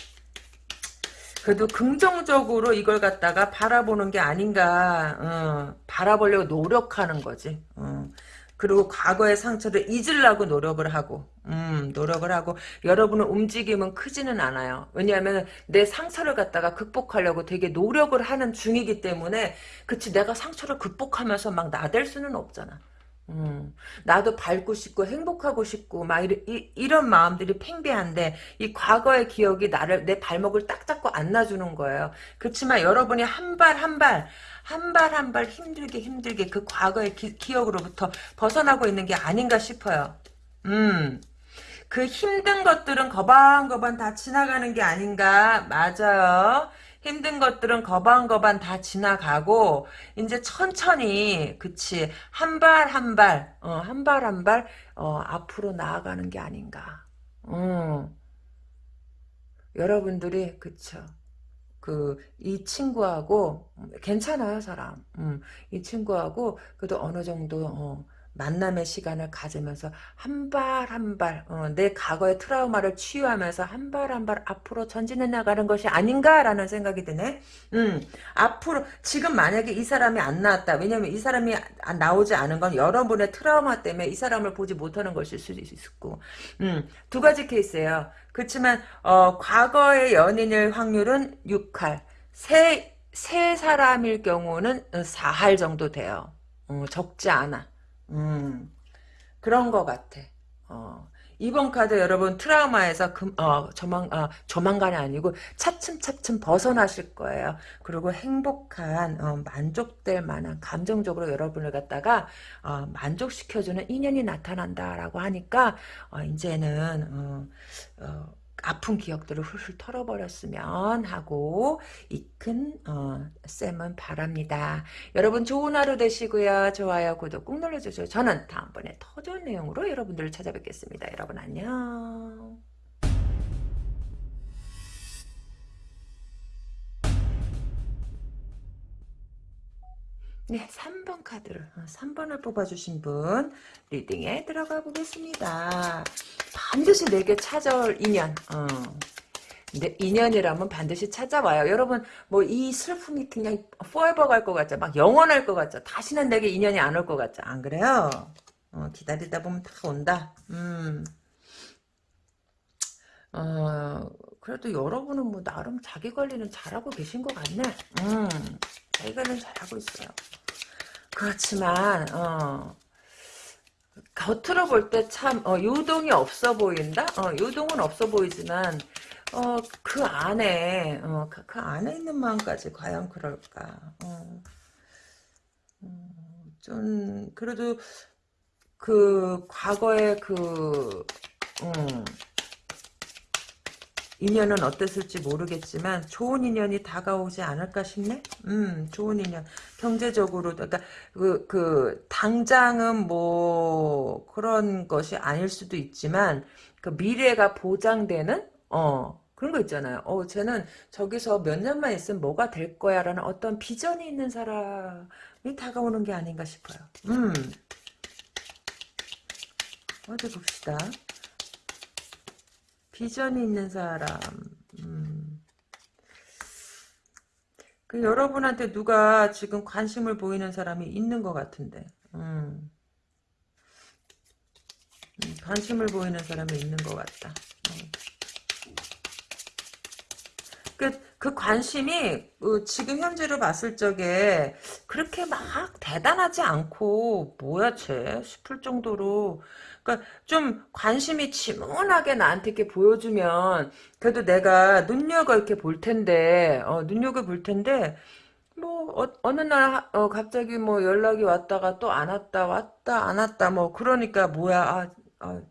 그래도 긍정적으로 이걸 갖다가 바라보는 게 아닌가, 어, 바라보려고 노력하는 거지. 어. 그리고 과거의 상처를 잊으려고 노력을 하고, 음, 노력을 하고, 여러분의 움직임은 크지는 않아요. 왜냐하면 내 상처를 갖다가 극복하려고 되게 노력을 하는 중이기 때문에, 그치, 내가 상처를 극복하면서 막 나댈 수는 없잖아. 음, 나도 밟고 싶고 행복하고 싶고 막 이, 이, 런 마음들이 팽배한데 이 과거의 기억이 나를 내 발목을 딱 잡고 안놔주는 거예요. 그렇지만 여러분이 한 발 한발 한 발 한 발 힘들게 힘들게 그 과거의 기, 기억으로부터 벗어나고 있는 게 아닌가 싶어요. 음. 그 힘든 것들은 거반거반 다 지나가는 게 아닌가 맞아요. 힘든 것들은 거반거반 다 지나가고 이제 천천히 그치 한 발 한 발 어, 한 발 한 발 어, 앞으로 나아가는 게 아닌가 어. 여러분들이 그쵸 그 이 친구하고 괜찮아요 사람. 음, 이 친구하고 그래도 어느 정도 어, 만남의 시간을 가지면서 한 발 한발 어, 내 과거의 트라우마를 치유하면서 한 발 한 발 앞으로 전진해 나가는 것이 아닌가라는 생각이 드네. 음, 앞으로 지금 만약에 이 사람이 안 나왔다. 왜냐면 이 사람이 나오지 않은 건 여러분의 트라우마 때문에 이 사람을 보지 못하는 것일 수도 있고 음, 두 가지 케이스예요. 그렇지만 어, 과거의 연인일 확률은 6할 세, 세 사람일 경우는 4할 정도 돼요. 어, 적지 않아. 음, 그런 것 같아. 어. 이번 카드 여러분 트라우마에서 금, 어, 조만, 어, 조만간이 아니고 차츰차츰 벗어나실 거예요. 그리고 행복한 어, 만족될 만한 감정적으로 여러분을 갖다가 어, 만족시켜주는 인연이 나타난다라고 하니까 어, 이제는 어, 어, 아픈 기억들을 훌훌 털어버렸으면 하고 이큰 어, 쌤은 바랍니다. 여러분 좋은 하루 되시고요. 좋아요, 구독 꾹 눌러주세요. 저는 다음번에 더 좋은 내용으로 여러분들을 찾아뵙겠습니다. 여러분 안녕. 네, 3번 카드를 3번을 어, 뽑아주신 분 리딩에 들어가 보겠습니다. 반드시 내게 찾아올 인연 어. 근데 인연이라면 반드시 찾아와요. 여러분 뭐 이 슬픔이 그냥 forever 갈것 같죠? 막 영원할 것 같죠? 다시는 내게 인연이 안 올 것 같죠? 안 그래요? 어, 기다리다 보면 다 온다. 음. 어, 그래도 여러분은 뭐 나름 자기 관리는 잘하고 계신 것 같네. 음. 자기가는 잘하고 있어요. 그렇지만 어, 겉으로 볼 때참 어, 요동이 없어 보인다. 어, 요동은 없어 보이지만 어, 그 안에 어, 그, 그, 안에 있는 마음까지 과연 그럴까? 어, 음, 좀 그래도 그 과거에 그 음, 인연은 어땠을지 모르겠지만 좋은 인연이 다가오지 않을까 싶네. 음, 좋은 인연. 경제적으로 그러니까 그, 그 당장은 뭐 그런 것이 아닐 수도 있지만 그 미래가 보장되는 어 그런 거 있잖아요. 어 쟤는 저기서 몇 년만 있으면 뭐가 될 거야라는 어떤 비전이 있는 사람이 다가오는 게 아닌가 싶어요. 음. 어디 봅시다. 비전이 있는 사람. 음. 그 여러분한테 누가 지금 관심을 보이는 사람이 있는 것 같은데. 음. 음, 관심을 보이는 사람이 있는 것 같다. 음. 그, 그 관심이 어, 지금 현재로 봤을 적에 그렇게 막 대단하지 않고 뭐야 쟤 싶을 정도로 그러니까 좀 관심이 지문하게 나한테 이렇게 보여주면 그래도 내가 눈여겨 이렇게 볼 텐데 어, 눈여겨 볼 텐데 뭐 어, 느날 어, 갑자기 뭐 연락이 왔다가 또 안 왔다 왔다 안 왔다 뭐 그러니까 뭐야 아, 아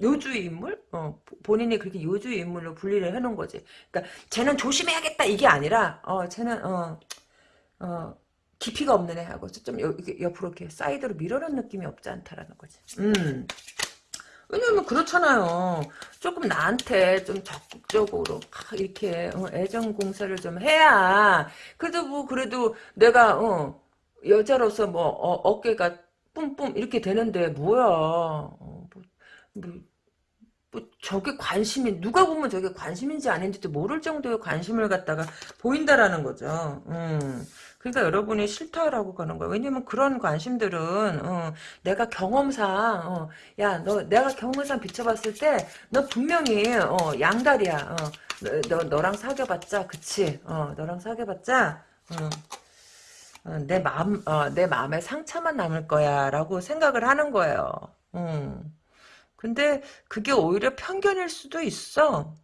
요주의 인물? 어, 본인이 그렇게 요주의 인물로 분리를 해놓은 거지. 그러니까 쟤는 조심해야겠다 이게 아니라 어 쟤는 어, 어 깊이가 없는 애하고 좀 여, 옆으로 이렇게 사이드로 밀어놓은 느낌이 없지 않다라는 거지. 음. 왜냐면 그렇잖아요. 조금 나한테 좀 적극적으로 이렇게 어, 애정 공세를 좀 해야 그래도 뭐 그래도 내가 어, 여자로서 뭐 어, 깨가 뿜뿜 이렇게 되는데 뭐야 어, 뭐, 뭐, 뭐 저게 관심이 누가 보면 저게 관심인지 아닌지도 모를 정도의 관심을 갖다가 보인다라는 거죠. 음. 그러니까 여러분이 싫다라고 가는 거예요. 왜냐면 그런 관심들은 어, 내가 경험상 어, 야너 내가 경험상 비춰봤을 때 너 분명히 어, 양다리야. 어, 너, 너 랑 사귀어봤자 그치? 어, 너랑 사귀어봤자 어, 어, 내 마음 어, 내 마음에 상처만 남을 거야라고 생각을 하는 거예요. 음. 근데 그게 오히려 편견일 수도 있어.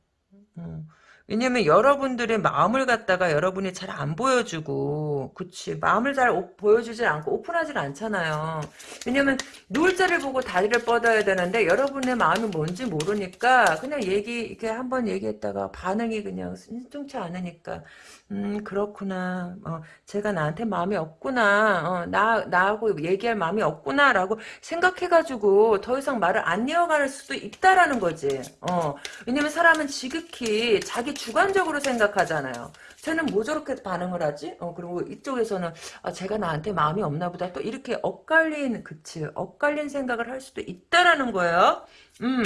음. 왜냐면 여러분들의 마음을 갖다가 여러분이 잘 안 보여주고 그치? 마음을 잘 오, 보여주지 않고 오픈하지 않잖아요. 왜냐면 누울 자를 보고 다리를 뻗어야 되는데 여러분의 마음이 뭔지 모르니까 그냥 얘기 이렇게 한번 얘기했다가 반응이 그냥 순종치 않으니까 음 그렇구나 어, 제가 나한테 마음이 없구나 어, 나, 나하고 얘기할 마음이 없구나 라고 생각해가지고 더 이상 말을 안 이어갈 수도 있다라는 거지 어, 왜냐면 사람은 지극히 자기 주관적으로 생각하잖아요 쟤는 뭐 저렇게 반응을 하지? 어, 그리고 이쪽에서는 아, 제가 나한테 마음이 없나 보다 또 이렇게 엇갈린 그치 엇갈린 생각을 할 수도 있다라는 거예요 음.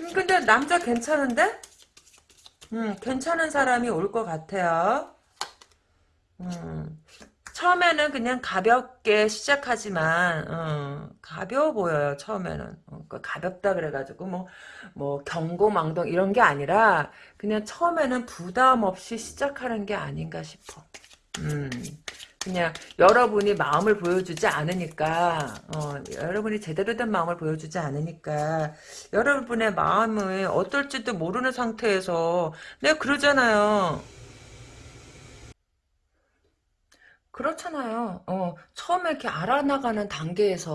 음 근데 남자 괜찮은데? 음, 괜찮은 사람이 올 것 같아요. 음, 처음에는 그냥 가볍게 시작하지만 어, 가벼워 보여요. 처음에는 어, 그 가볍다 그래가지고 뭐뭐 경고망동 이런 게 아니라 그냥 처음에는 부담 없이 시작하는 게 아닌가 싶어. 음. 그냥 여러분이 마음을 보여주지 않으니까 어, 여러분이 제대로 된 마음을 보여주지 않으니까 여러분의 마음을 어떨지도 모르는 상태에서 내가 그러잖아요. 그렇잖아요. 어, 처음에 이렇게 알아나가는 단계에서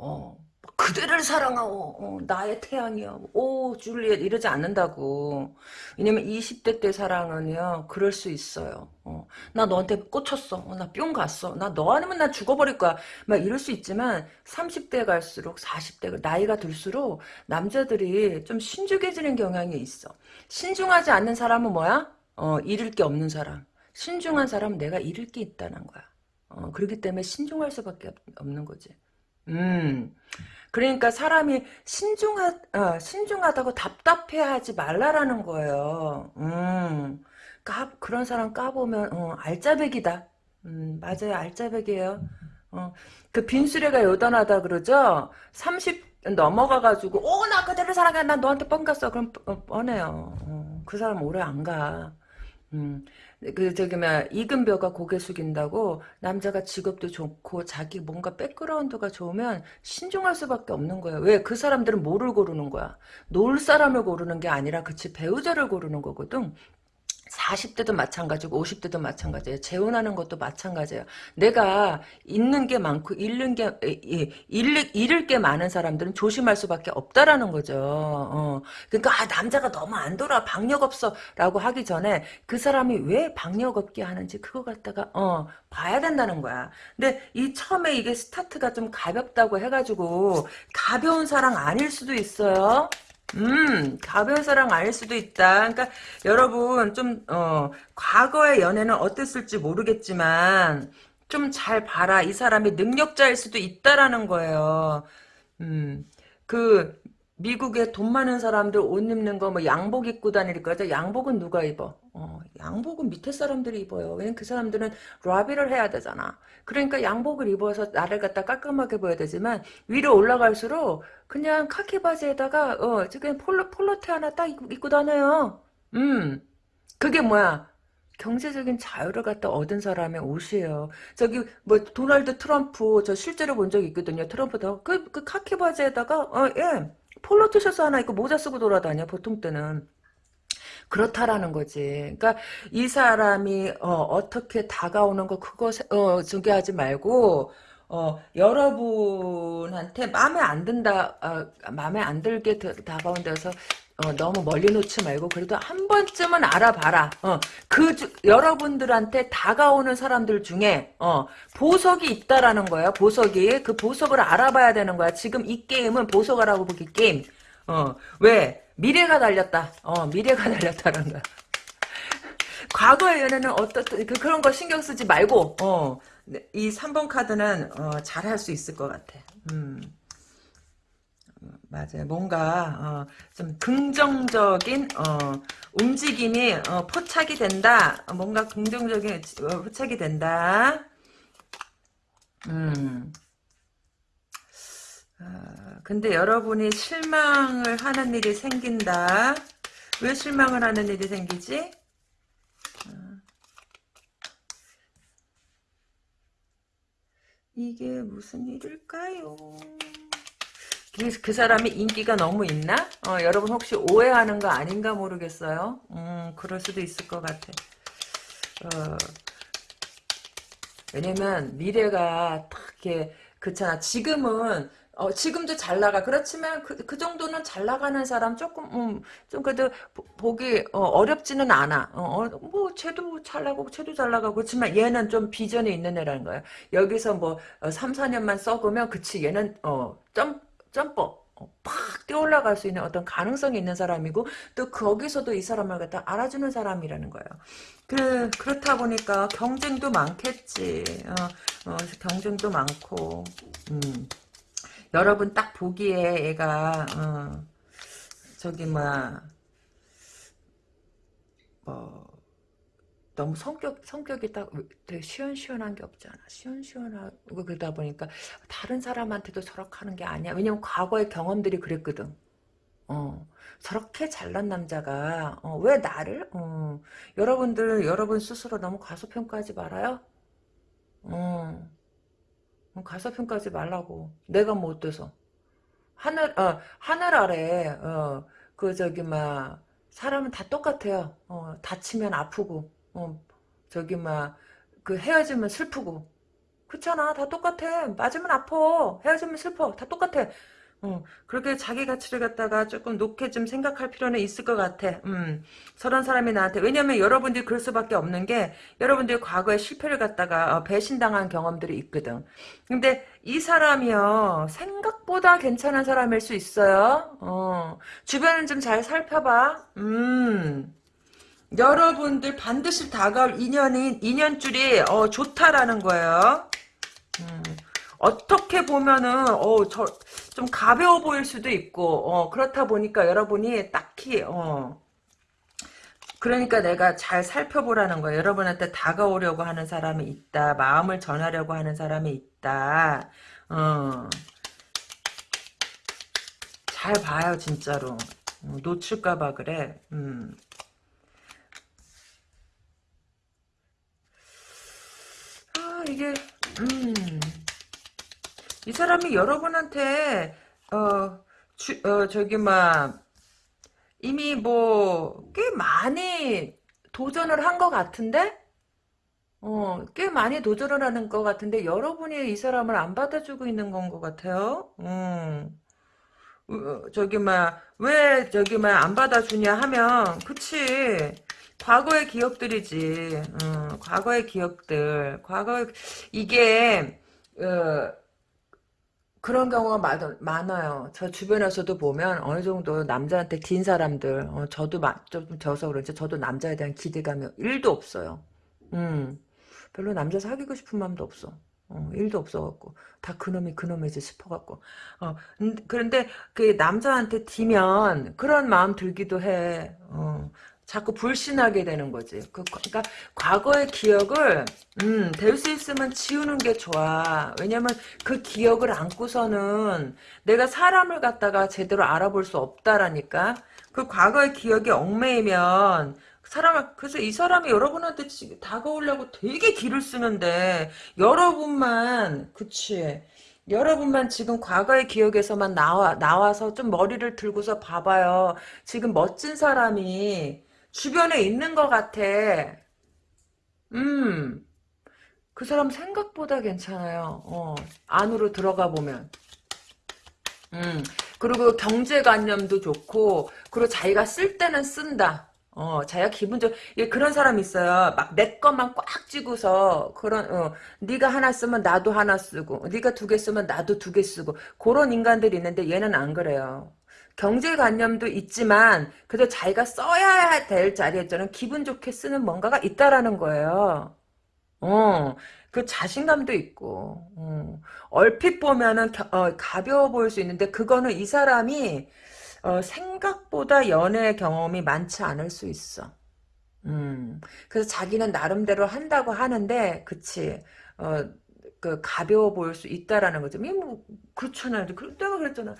어, 그대를 사랑하오. 어, 나의 태양이여. 오 줄리엣 이러지 않는다고. 왜냐면 20대 때 사랑은요 그럴 수 있어요. 어, 나 너한테 꽂혔어. 어, 나뿅 갔어. 나 너 아니면 나 죽어버릴 거야. 막 이럴 수 있지만 30대 갈수록 40대 나이가 들수록 남자들이 좀 신중해지는 경향이 있어. 신중하지 않는 사람은 뭐야? 어, 잃을 게 없는 사람. 신중한 사람은 내가 잃을 게 있다는 거야. 어, 그렇기 때문에 신중할 수밖에 없는 거지. 음 그러니까 사람이 신중하, 어, 신중하다고 답답해하지 말라라는 거예요. 음, 까, 그런 사람 까보면 어, 알짜배기다. 음, 맞아요, 알짜배기예요. 어, 그 빈수레가 여전하다 그러죠. 30 넘어가가지고 오 나 그대로 사랑해 난 너한테 뻥 갔어 그럼 뻔해요. 어, 그 사람 오래 안 가. 음, 그 저기 막 이금벼가 고개 숙인다고 남자가 직업도 좋고 자기 뭔가 백그라운드가 좋으면 신중할 수밖에 없는 거야. 왜? 그 사람들은 뭐를 고르는 거야? 놀 사람을 고르는 게 아니라 그치 배우자를 고르는 거거든. 40대도 마찬가지고 50대도 마찬가지예요. 재혼하는 것도 마찬가지예요. 내가 잃는 게 많고 잃는 게 잃을, 잃을 게 많은 사람들은 조심할 수밖에 없다라는 거죠. 어. 그러니까 아, 남자가 너무 안 돌아 박력 없어라고 하기 전에 그 사람이 왜 박력 없게 하는지 그거 갖다가 어 봐야 된다는 거야. 근데 이 처음에 이게 스타트가 좀 가볍다고 해가지고 가벼운 사랑 아닐 수도 있어요. 음, 가벼운 사랑 아닐 수도 있다. 그러니까 여러분 좀 어, 과거의 연애는 어땠을지 모르겠지만 좀 잘 봐라. 이 사람이 능력자일 수도 있다라는 거예요. 음, 그 미국에 돈 많은 사람들 옷 입는 거 뭐 양복 입고 다닐 거죠. 양복은 누가 입어? 어, 양복은 밑에 사람들이 입어요. 왜냐면 그 사람들은 라비를 해야 되잖아. 그러니까 양복을 입어서 나를 갖다 깔끔하게 보여야 되지만 위로 올라갈수록 그냥 카키 바지에다가 어 지금 폴로 폴로티 하나 딱 입고, 입고 다녀요. 음 그게 뭐야? 경제적인 자유를 갖다 얻은 사람의 옷이에요. 저기 뭐 도널드 트럼프 저 실제로 본적 있거든요. 트럼프도 그, 그 카키 바지에다가 어 예. 폴로 티셔츠 하나 입고 모자 쓰고 돌아다녀 보통 때는 그렇다라는 거지. 그러니까 이 사람이 어, 떻게 다가오는 거 그거 어, 중개하지 말고 어, 여러분한테 마음에 안 든다, 어, 마음에 안 들게 다가온 데서 어, 너무 멀리 놓지 말고 그래도 한 번쯤은 알아봐라. 어, 그 주, 여러분들한테 다가오는 사람들 중에 어, 보석이 있다라는 거야. 보석이 그 보석을 알아봐야 되는 거야. 지금 이 게임은 보석이라고 보기 게임. 어, 왜 미래가 달렸다. 어, 미래가 달렸다는 거야. 과거의 연애는 어떻든 그, 그런 거 신경 쓰지 말고 어, 이 3번 카드는 어, 잘할 수 있을 것 같아. 음. 맞아요. 뭔가 어, 좀 긍정적인 어, 움직임이 어, 포착이 된다. 뭔가 긍정적인 어, 포착이 된다. 음. 아, 근데 여러분이 실망을 하는 일이 생긴다. 왜 실망을 하는 일이 생기지? 아. 이게 무슨 일일까요? 그, 그 사람이 인기가 너무 있나? 어, 여러분 혹시 오해하는 거 아닌가 모르겠어요. 음, 그럴 수도 있을 것 같아. 어, 왜냐면 미래가 딱 이렇게 그렇잖아. 지금은 어, 지금도 잘 나가. 그렇지만 그, 그 정도는 잘 나가는 사람 조금 음, 좀 그래도 보, 기 어, 렵지는 않아. 어, 어, 뭐 쟤도 잘 나가고 쟤도 잘 나가고 그렇지만 얘는 좀 비전이 있는 애라는 거야. 여기서 뭐 어, 3, 4년만 썩으면 그치 얘는 어, 점 점퍼 어, 팍 뛰어올라갈 수 있는 어떤 가능성이 있는 사람이고 또 거기서도 이 사람을 갖다 알아주는 사람이라는 거예요. 그 그렇다 보니까 경쟁도 많겠지. 어, 어, 경쟁도 많고 음. 여러분 딱 보기에 얘가 어, 저기 뭐야 뭐 너무 성격, 성격이 딱 되게 시원시원한 게 없잖아. 시원시원하고 그러다 보니까 다른 사람한테도 저렇게 하는 게 아니야. 왜냐면 과거의 경험들이 그랬거든. 어, 저렇게 잘난 남자가, 어, 왜 나를? 어, 여러분들, 여러분 스스로 너무 과소평가하지 말아요. 어, 어 과소평가하지 말라고. 내가 뭐 어때서. 하늘, 어, 하늘 아래, 어, 그, 저기, 막, 사람은 다 똑같아요. 어, 다치면 아프고, 어, 저기 막 그 헤어지면 슬프고 그렇잖아 다 똑같아 맞으면 아파 헤어지면 슬퍼 다 똑같아 어, 그렇게 자기 가치를 갖다가 조금 높게 좀 생각할 필요는 있을 것 같아. 음, 저런 사람이 나한테 왜냐면 여러분들이 그럴 수밖에 없는 게 여러분들이 과거에 실패를 갖다가 어, 배신당한 경험들이 있거든. 근데 이 사람이요 생각보다 괜찮은 사람일 수 있어요. 어, 주변을 좀잘 살펴봐. 음. 여러분들 반드시 다가올 인연인 인연줄이 어, 좋다라는 거예요. 음, 어떻게 보면은 어, 저, 좀 가벼워 보일 수도 있고 어, 그렇다 보니까 여러분이 딱히 어, 그러니까 내가 잘 살펴보라는 거예요. 여러분한테 다가오려고 하는 사람이 있다. 마음을 전하려고 하는 사람이 있다. 어. 잘 봐요 진짜로. 어, 놓칠까봐 그래. 음. 이게 음. 이 사람이 여러분한테 어, 주, 어 저기 막 이미 뭐 꽤 많이 도전을 한 것 같은데 어, 꽤 많이 도전을 하는 것 같은데 여러분이 이 사람을 안 받아주고 있는 건 것 같아요. 음. 어, 저기 막 왜 저기 막 안 받아주냐 하면 그치 과거의 기억들이지. 어, 과거의 기억들. 과거 이게 어, 그런 경우가 많, 많아요. 저 주변에서도 보면 어느 정도 남자한테 긴 사람들, 어, 저도 마, 좀 져서 그런지 저도 남자에 대한 기대감이 1도 없어요. 음, 별로 남자 사귀고 싶은 마음도 없어. 어, 1도 없어갖고 다 그놈이 그놈이지 싶어갖고 어, 그런데 그 남자한테 뒤면 그런 마음 들기도 해. 어, 자꾸 불신하게 되는 거지. 그, 그러니까 과거의 기억을 음, 될 수 있으면 지우는 게 좋아. 왜냐면 그 기억을 안고서는 내가 사람을 갖다가 제대로 알아볼 수 없다라니까. 그 과거의 기억이 얽매이면 사람을 그래서 이 사람이 여러분한테 다가오려고 되게 길을 쓰는데 여러분만 그치 여러분만 지금 과거의 기억에서만 나와 나와서 좀 머리를 들고서 봐봐요. 지금 멋진 사람이 주변에 있는 것 같아. 음, 그 사람 생각보다 괜찮아요. 어, 안으로 들어가 보면. 음, 그리고 경제관념도 좋고, 그리고 자기가 쓸 때는 쓴다. 어, 자기가 기분 좋, 예, 그런 사람 있어요. 막 내 것만 꽉 쥐고서, 그런, 어, 네가 하나 쓰면 나도 하나 쓰고, 네가 두 개 쓰면 나도 두 개 쓰고, 그런 인간들이 있는데 얘는 안 그래요. 경제관념도 있지만 그래도 자기가 써야 될 자리에서는 기분 좋게 쓰는 뭔가가 있다라는 거예요. 어, 그 자신감도 있고 어, 얼핏 보면은 겨, 어, 가벼워 보일 수 있는데 그거는 이 사람이 어, 생각보다 연애 경험이 많지 않을 수 있어. 음, 그래서 자기는 나름대로 한다고 하는데, 그치. 어, 그, 가벼워 보일 수 있다라는 거죠. 뭐, 그렇잖아요. 그, 내가 그랬잖아.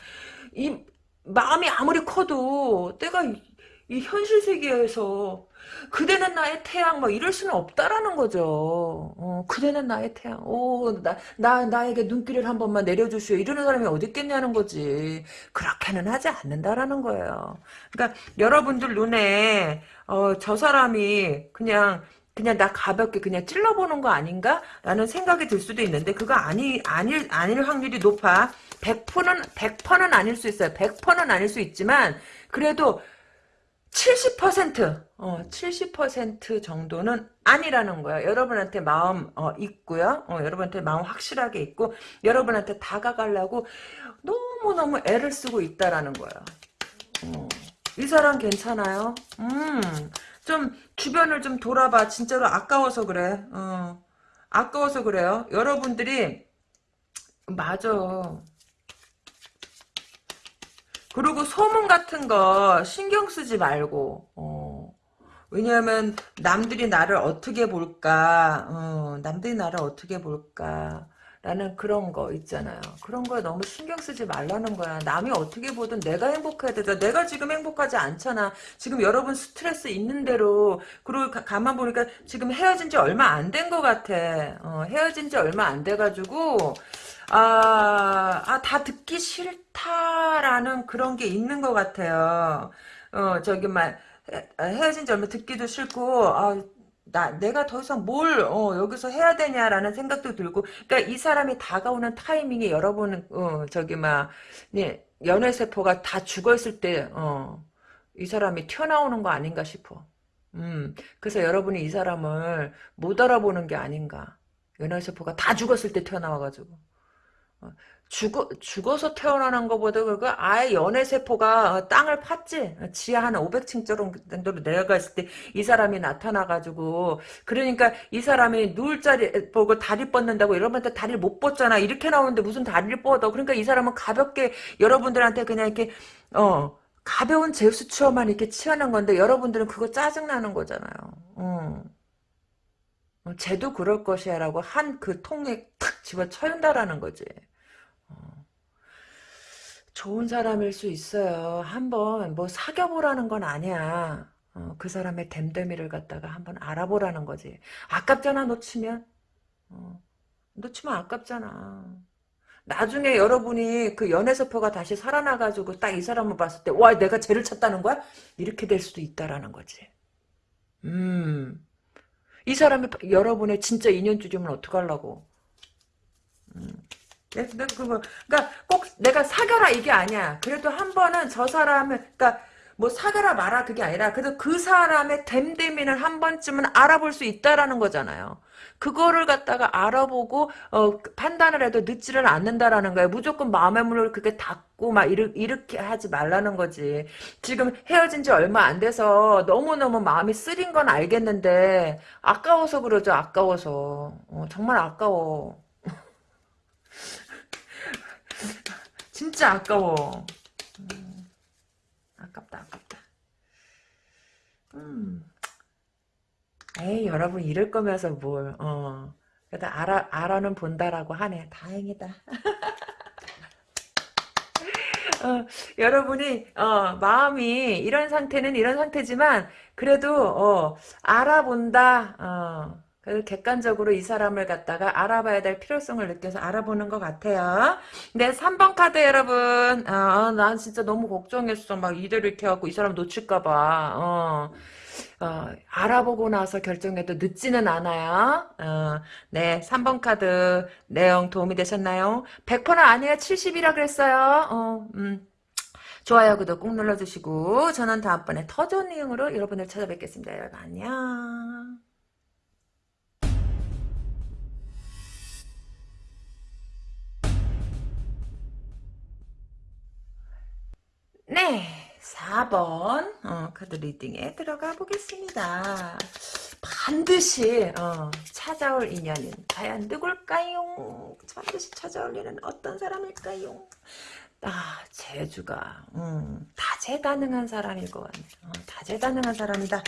이, 마음이 아무리 커도 내가 이, 이 현실 세계에서 그대는 나의 태양 뭐 이럴 수는 없다라는 거죠. 어, 그대는 나의 태양. 오, 나, 나, 나에게 눈길을 한 번만 내려주시오. 이러는 사람이 어디 있겠냐는 거지. 그렇게는 하지 않는다라는 거예요. 그러니까 여러분들 눈에 어, 저 사람이 그냥 그냥 나 가볍게 그냥 찔러보는 거 아닌가? 라는 생각이 들 수도 있는데 그거 아니, 아닐, 아닐 확률이 높아. 100%는 100%는 아닐 수 있어요. 100%는 아닐 수 있지만 그래도 70% 어, 70% 정도는 아니라는 거야. 여러분한테 마음 어, 있고요. 어, 여러분한테 마음 확실하게 있고 여러분한테 다가가려고 너무너무 애를 쓰고 있다라는 거야. 어, 이 사람 괜찮아요? 음, 좀 주변을 좀 돌아봐. 진짜로 아까워서 그래. 어, 아까워서 그래요. 여러분들이 맞아. 그리고 소문 같은 거 신경 쓰지 말고 어. 왜냐하면 남들이 나를 어떻게 볼까 어, 남들이 나를 어떻게 볼까 라는 그런 거 있잖아요. 그런 거에 너무 신경 쓰지 말라는 거야. 남이 어떻게 보든 내가 행복해야 되잖아. 내가 지금 행복하지 않잖아. 지금 여러분 스트레스 있는 대로 그리고 가, 만 보니까 지금 헤어진 지 얼마 안 된 것 같아. 어, 헤어진 지 얼마 안 돼가지고 아, 아, 다 듣기 싫다 라는 그런 게 있는 것 같아요. 어, 저기, 막, 헤어진 지 얼마 듣기도 싫고, 아, 나, 내가 더 이상 뭘, 어, 여기서 해야 되냐라는 생각도 들고, 그니까 이 사람이 다가오는 타이밍에 여러분은, 어, 저기, 막, 네, 연애세포가 다 죽어있을 때, 어, 이 사람이 튀어나오는 거 아닌가 싶어. 음, 그래서 여러분이 이 사람을 못 알아보는 게 아닌가. 연애세포가 다 죽었을 때 튀어나와가지고. 죽어, 죽어서 태어나는 것보다 그 아예 연애세포가 땅을 팠지. 지하 한 500층 정도로 내려갔을 때 이 사람이 나타나가지고 그러니까 이 사람이 누울 자리 보고 다리 뻗는다고 여러분한테 다리를 못 뻗잖아. 이렇게 나오는데 무슨 다리를 뻗어. 그러니까 이 사람은 가볍게 여러분들한테 그냥 이렇게 어 가벼운 제수처만 이렇게 취하는 건데 여러분들은 그거 짜증나는 거잖아요. 어. 어 쟤도 그럴 것이야 라고 한 그 통에 탁 집어쳐윤다라는 거지. 좋은 사람일 수 있어요. 한번 뭐 사겨보라는 건 아니야. 어, 그 사람의 댐댐이를 갖다가 한번 알아보라는 거지. 아깝잖아 놓치면. 어, 놓치면 아깝잖아. 나중에 여러분이 그 연애서표가 다시 살아나가지고 딱 이 사람을 봤을 때, 와, 내가 쟤를 찾다는 거야? 이렇게 될 수도 있다라는 거지. 음. 이 사람이 여러분의 진짜 인연줄이면 어떡하려고. 음. 그니까 꼭 내가 사겨라 이게 아니야. 그래도 한 번은 저 사람을, 그니까 뭐 사겨라 마라 그게 아니라 그래도 그 사람의 됨됨이는 한 번쯤은 알아볼 수 있다라는 거잖아요. 그거를 갖다가 알아보고 어, 판단을 해도 늦지를 않는다라는 거예요. 무조건 마음의 문을 그렇게 닫고 막 이르, 이렇게 하지 말라는 거지. 지금 헤어진 지 얼마 안 돼서 너무너무 마음이 쓰린 건 알겠는데 아까워서 그러죠. 아까워서. 어, 정말 아까워. 진짜 아까워. 음, 아깝다, 아깝다. 음. 에이, 여러분, 이럴 거면서 뭘, 어. 그래도 알아, 알아는 본다라고 하네. 다행이다. 어, 여러분이, 어, 마음이, 이런 상태는 이런 상태지만, 그래도, 어, 알아본다, 어. 그래서 객관적으로 이 사람을 갖다가 알아봐야 될 필요성을 느껴서 알아보는 것 같아요. 네, 3번 카드 여러분. 어, 난 진짜 너무 걱정했어. 막 이대로 이렇게 하고 이 사람 놓칠까봐. 어. 어, 알아보고 나서 결정해도 늦지는 않아요. 어, 네, 3번 카드 내용 도움이 되셨나요? 100%는 아니에요. 70이라 그랬어요. 어, 음. 좋아요, 구독 꾹 눌러주시고 저는 다음번에 더 좋은 내용으로 여러분을 찾아뵙겠습니다. 여러분 안녕. 네, 4번 어, 카드 리딩에 들어가 보겠습니다. 반드시 어, 찾아올 인연은 과연 누굴까요? 반드시 찾아올 인연 어떤 사람일까요? 아, 재주가 음, 다재다능한 사람일 것 같네요. 어, 다재다능한 사람이다.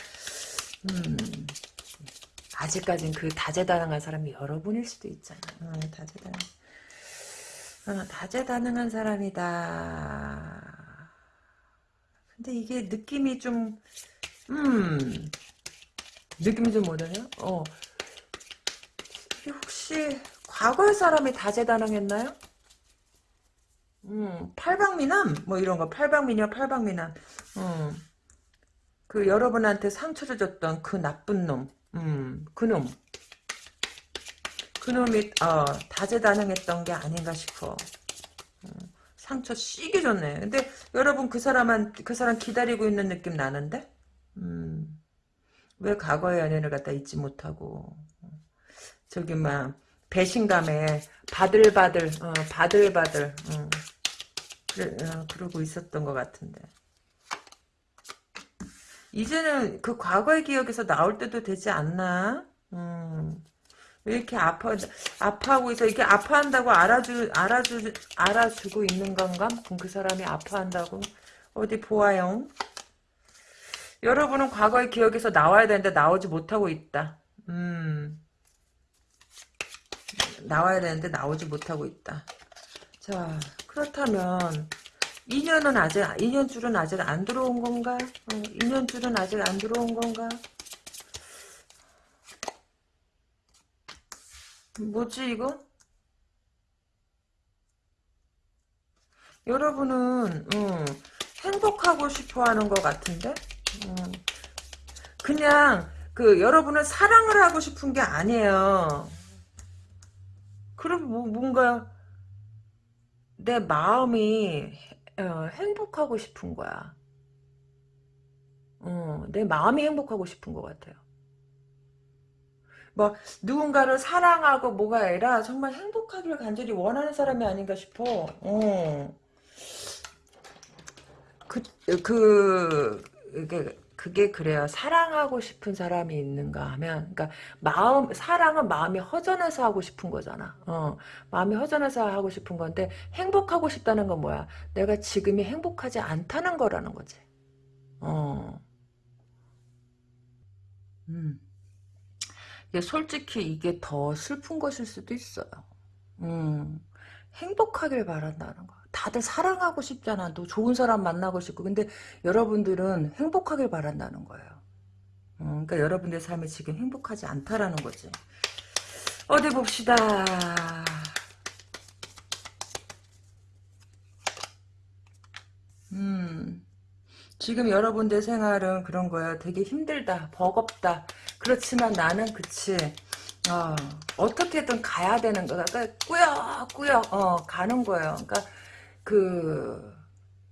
음, 아직까진 그 다재다능한 사람이 여러분일 수도 있잖아. 어, 다재다능. 어, 다재다능한 사람이다. 근데 이게 느낌이 좀, 음, 느낌이 좀 뭐라냐? 어, 혹시 과거의 사람이 다재다능했나요? 음, 팔방미남? 뭐 이런 거, 팔방미녀, 팔방미남. 음, 그 여러분한테 상처를 줬던 그 나쁜 놈, 음, 그 놈. 그놈이, 어, 다재다능했던 게 아닌가 싶어. 음. 상처 씨게 줬네. 근데 여러분 그 사람한 그 사람 기다리고 있는 느낌 나는데? 음. 왜 과거의 연인을 갖다 잊지 못하고 저기 막 배신감에 바들바들 어, 바들바들 어. 그래, 어, 그러고 있었던 것 같은데 이제는 그 과거의 기억에서 나올 때도 되지 않나? 음. 왜 이렇게 아파, 아파하고 있어? 이렇게 아파한다고 알아주, 알아주, 알아주고 있는 건가? 그 사람이 아파한다고? 어디 보아요? 여러분은 과거의 기억에서 나와야 되는데 나오지 못하고 있다. 음. 나와야 되는데 나오지 못하고 있다. 자, 그렇다면, 인연은 아직, 인연줄은 아직 안 들어온 건가? 어, 인연줄은 아직 안 들어온 건가? 뭐지 이거? 여러분은 음, 행복하고 싶어하는 것 같은데 음, 그냥 그 여러분은 사랑을 하고 싶은 게 아니에요. 그럼 뭐, 뭔가 내 마음이 어, 행복하고 싶은 거야. 어, 내 마음이 행복하고 싶은 것 같아요. 뭐 누군가를 사랑하고 뭐가 아니라 정말 행복하기를 간절히 원하는 사람이 아닌가 싶어. 어. 그, 그, 그게, 그게 그래요. 사랑하고 싶은 사람이 있는가 하면, 그러니까 마음 사랑은 마음이 허전해서 하고 싶은 거잖아. 어, 마음이 허전해서 하고 싶은 건데 행복하고 싶다는 건 뭐야? 내가 지금이 행복하지 않다는 거라는 거지. 어, 음. 솔직히 이게 더 슬픈 것일 수도 있어요. 음, 행복하길 바란다는 거. 다들 사랑하고 싶잖아. 또 좋은 사람 만나고 싶고. 근데 여러분들은 행복하길 바란다는 거예요. 음, 그러니까 여러분들 삶이 지금 행복하지 않다라는 거지. 어디 봅시다. 음, 지금 여러분들 생활은 그런 거야. 되게 힘들다, 버겁다. 그렇지만 나는 그치. 어, 어떻게든 가야 되는 거야. 그러니까 꾸역꾸역 어, 가는 거예요. 그러니까 그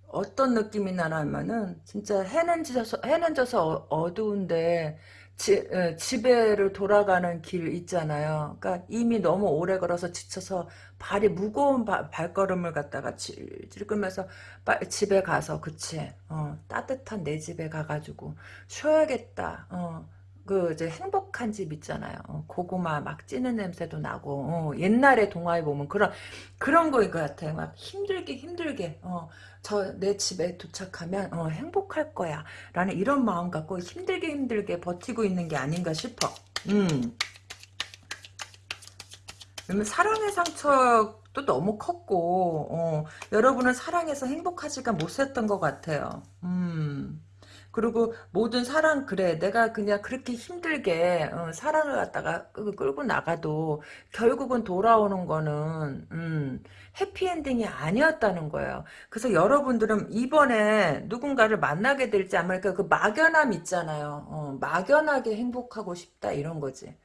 어떤 느낌이 나냐면은 진짜 해는 져서 해는 져서 어, 두운데 지, 에, 집에를 돌아가는 길 있잖아요. 그러니까 이미 너무 오래 걸어서 지쳐서 발이 무거운 바, 발걸음을 갖다가 질질 끌면서 빠, 집에 가서 그치 어, 따뜻한 내 집에 가가지고 쉬어야겠다. 어, 그 이제 행복한 집 있잖아요. 어, 고구마 막 찌는 냄새도 나고 어, 옛날에 동화에 보면 그런 그런 거인 것 같아. 막 힘들게 힘들게 어, 저 내 집에 도착하면 어, 행복할 거야. 라는 이런 마음 갖고 힘들게 힘들게 버티고 있는 게 아닌가 싶어. 음. 왜냐면 사랑의 상처도 너무 컸고 어, 여러분은 사랑해서 행복하지가 못했던 것 같아요. 음. 그리고 모든 사랑 그래 내가 그냥 그렇게 힘들게 어, 사랑을 갖다가 끌고 나가도 결국은 돌아오는 거는 음, 해피엔딩이 아니었다는 거예요. 그래서 여러분들은 이번에 누군가를 만나게 될지 안 말까 그 막연함 있잖아요. 어, 막연하게 행복하고 싶다 이런 거지.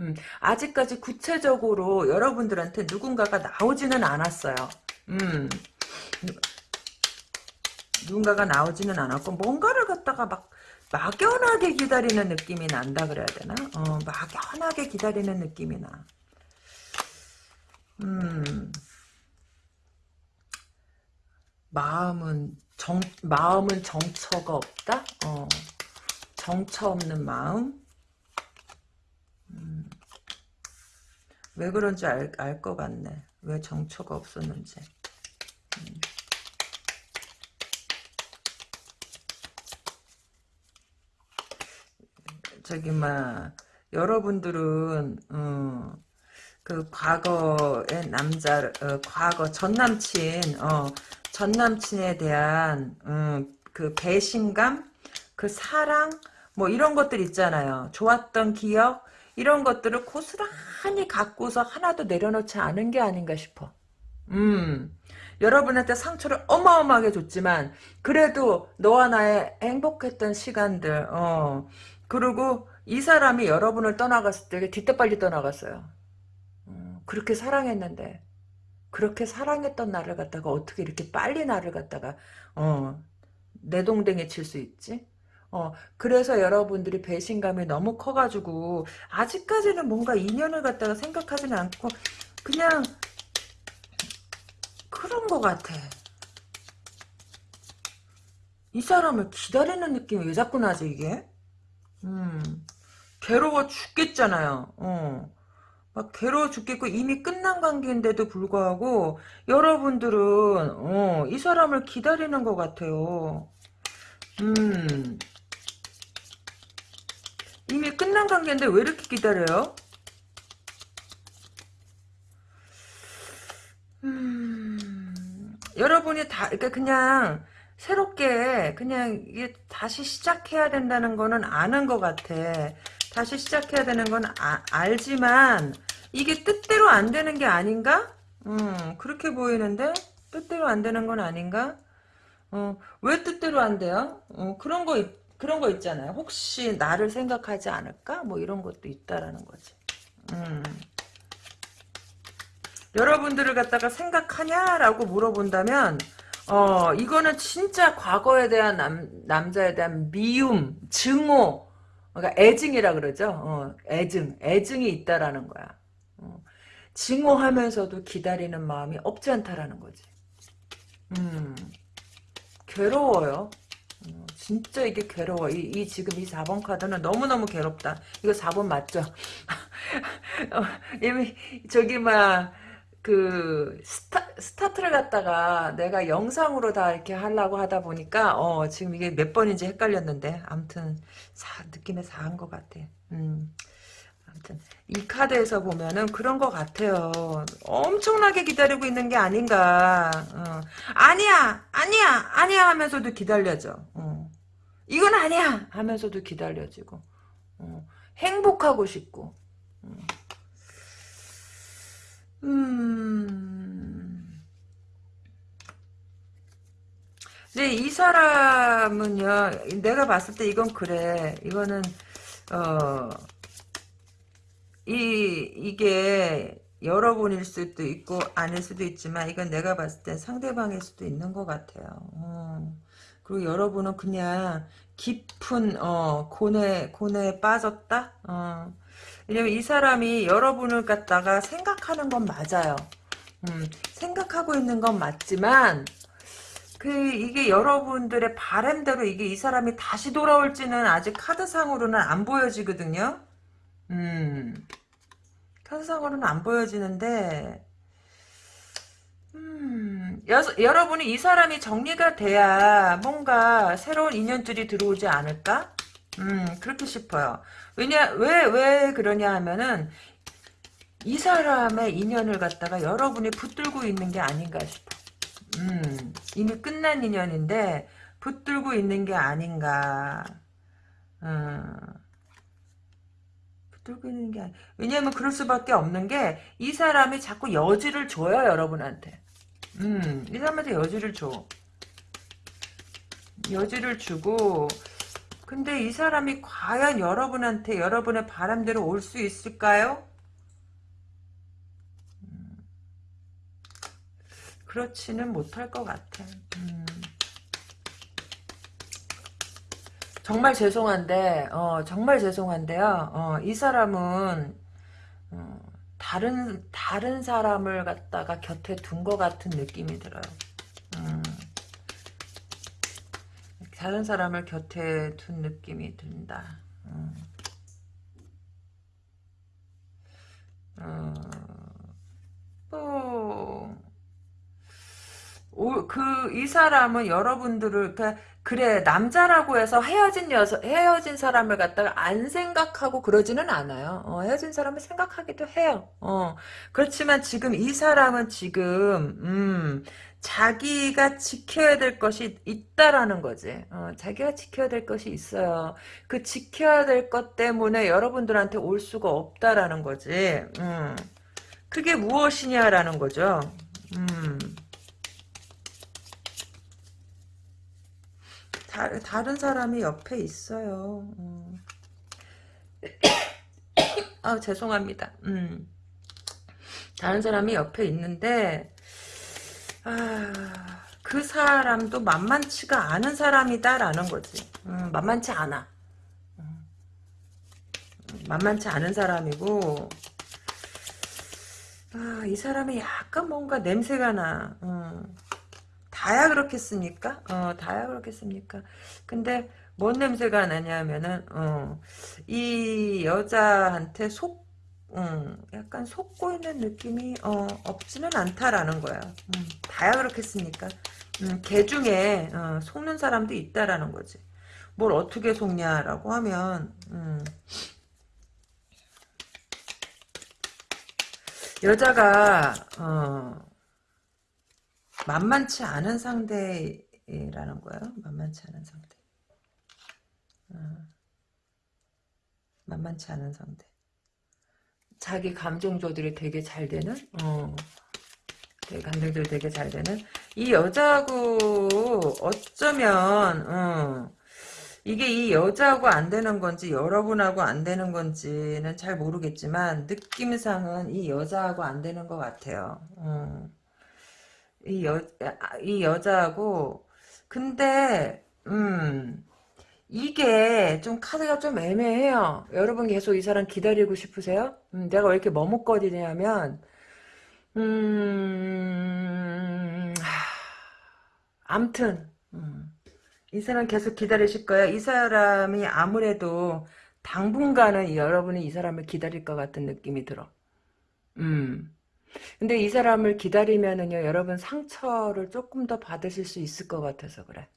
음, 아직까지 구체적으로 여러분들한테 누군가가 나오지는 않았어요. 음, 누군가가 나오지는 않았고 뭔가를 갖다가 막 막연하게 기다리는 느낌이 난다 그래야 되나? 어, 막연하게 기다리는 느낌이 나. 음, 마음은 정 마음은 정처가 없다. 어, 정처 없는 마음. 음, 왜 그런지 알 알 것 같네. 왜 정처가 없었는지. 음. 저기 막 여러분들은 어, 그 과거의 남자 어, 과거 전 남친 어, 전 남친에 대한 음, 그 배신감 그 사랑 뭐 이런 것들 있잖아요. 좋았던 기억 이런 것들을 고스란히 갖고서 하나도 내려놓지 않은 게 아닌가 싶어. 음 여러분한테 상처를 어마어마하게 줬지만 그래도 너와 나의 행복했던 시간들 어 그리고 이 사람이 여러분을 떠나갔을 때 뒤때빨리 떠나갔어요. 음, 그렇게 사랑했는데 그렇게 사랑했던 나를 갖다가 어떻게 이렇게 빨리 나를 갖다가 어, 내동댕이 칠 수 있지? 어, 그래서 여러분들이 배신감이 너무 커가지고 아직까지는 뭔가 인연을 갖다가 생각하지는 않고 그냥 그런 것 같아. 이 사람을 기다리는 느낌이 왜 자꾸 나지 이게? 음, 괴로워 죽겠잖아요. 어. 막 괴로워 죽겠고 이미 끝난 관계인데도 불구하고 여러분들은 어, 이 사람을 기다리는 것 같아요. 음, 이미 끝난 관계인데 왜 이렇게 기다려요? 음, 여러분이 다, 그러니까 그냥 새롭게 그냥 이게 다시 시작해야 된다는 거는 아는 것 같아. 다시 시작해야 되는 건 아, 알지만 이게 뜻대로 안 되는 게 아닌가? 음, 그렇게 보이는데 뜻대로 안 되는 건 아닌가? 어, 왜 뜻대로 안 돼요? 어, 그런 거 그런 거 있잖아요. 혹시 나를 생각하지 않을까? 뭐 이런 것도 있다라는 거지. 음. 여러분들을 갖다가 생각하냐라고 물어본다면 어, 이거는 진짜 과거에 대한 남, 남자에 대한 미움, 증오, 그러니까 애증이라 그러죠. 어, 애증, 애증이 있다라는 거야. 어, 증오하면서도 기다리는 마음이 없지 않다라는 거지. 음, 괴로워요. 어, 진짜 이게 괴로워. 이, 이, 지금 이 4번 카드는 너무너무 괴롭다. 이거 4번 맞죠? 어, 이미 저기 막 그 스타, 스타트를 갖다가 내가 영상으로 다 이렇게 하려고 하다 보니까 어 지금 이게 몇 번인지 헷갈렸는데 아무튼 사, 느낌에 사한 것 같아. 음. 아무튼 이 카드에서 보면은 그런 것 같아요. 엄청나게 기다리고 있는 게 아닌가. 어. 아니야, 아니야, 아니야 하면서도 기다려져. 어. 이건 아니야 하면서도 기다려지고 어. 행복하고 싶고. 어. 음. 근데 이 사람은요, 내가 봤을 때 이건 그래. 이거는, 어, 이, 이게 여러분일 수도 있고, 아닐 수도 있지만, 이건 내가 봤을 때 상대방일 수도 있는 것 같아요. 어. 그리고 여러분은 그냥 깊은, 어, 고뇌, 고뇌에 빠졌다? 어. 왜냐면 이 사람이 여러분을 갖다가 생각하는 건 맞아요. 음, 생각하고 있는 건 맞지만, 그 이게 여러분들의 바램대로 이게 이 사람이 다시 돌아올지는 아직 카드상으로는 안 보여지거든요. 음. 카드상으로는 안 보여지는데 음, 여, 여러분이 이 사람이 정리가 돼야 뭔가 새로운 인연들이 들어오지 않을까? 음, 그렇게 싶어요. 왜냐, 왜, 왜 그러냐 하면은, 이 사람의 인연을 갖다가 여러분이 붙들고 있는 게 아닌가 싶어. 음, 이미 끝난 인연인데 붙들고 있는 게 아닌가. 음, 있는 게. 왜냐면 그럴 수밖에 없는 게 이 사람이 자꾸 여지를 줘요 여러분한테. 음, 이 사람한테 여지를 줘. 여지를 주고 근데 이 사람이 과연 여러분한테 여러분의 바람대로 올 수 있을까요? 그렇지는 못할 것 같아. 음. 정말 죄송한데, 어, 정말 죄송한데요. 어, 이 사람은 어, 다른 다른 사람을 갖다가 곁에 둔 것 같은 느낌이 들어요. 음. 다른 사람을 곁에 둔 느낌이 든다. 음. 어, 뭐, 그, 이 사람은 여러분들을, 그, 그래, 남자라고 해서 헤어진 여서, 헤어진 사람을 갖다가 안 생각하고 그러지는 않아요. 어, 헤어진 사람을 생각하기도 해요. 어, 그렇지만 지금 이 사람은 지금, 음, 자기가 지켜야 될 것이 있다라는 거지. 어, 자기가 지켜야 될 것이 있어요. 그 지켜야 될 것 때문에 여러분들한테 올 수가 없다라는 거지. 음, 그게 무엇이냐라는 거죠. 음. 다, 다른 사람이 옆에 있어요. 음. 아 죄송합니다. 음. 다른 사람이 옆에 있는데 아, 그 사람도 만만치가 않은 사람이다라는 거지. 음, 만만치 않아. 음, 만만치 않은 사람이고 아, 이 사람이 약간 뭔가 냄새가 나. 음. 다야 그렇겠습니까? 어, 다야 그렇겠습니까? 근데 뭔 냄새가 나냐면은 어, 이 여자한테 속 음, 약간 속고 있는 느낌이 어, 없지는 않다라는 거야. 음, 다야 그렇겠습니까? 음, 개 중에 어, 속는 사람도 있다라는 거지. 뭘 어떻게 속냐라고 하면 음, 여자가 어, 만만치 않은 상대라는 거예요. 만만치 않은 상대. 어. 만만치 않은 상대. 자기 감정 조절이 되게 잘 되는, 어. 되게 감정 조절이 되게 잘 되는, 이 여자하고 어쩌면, 어. 이게 이 여자하고 안 되는 건지 여러분하고 안 되는 건지는 잘 모르겠지만 느낌상은 이 여자하고 안 되는 것 같아요. 어. 이 여, 이 여자하고, 근데, 음, 이게 좀 카드가 좀 애매해요. 여러분 계속 이 사람 기다리고 싶으세요? 음, 내가 왜 이렇게 머뭇거리냐면, 음, 암튼, 음, 이 사람 계속 기다리실 거예요. 이 사람이 아무래도 당분간은 여러분이 이 사람을 기다릴 것 같은 느낌이 들어. 음. 근데 이 사람을 기다리면은요, 여러분 상처를 조금 더 받으실 수 있을 것 같아서 그래.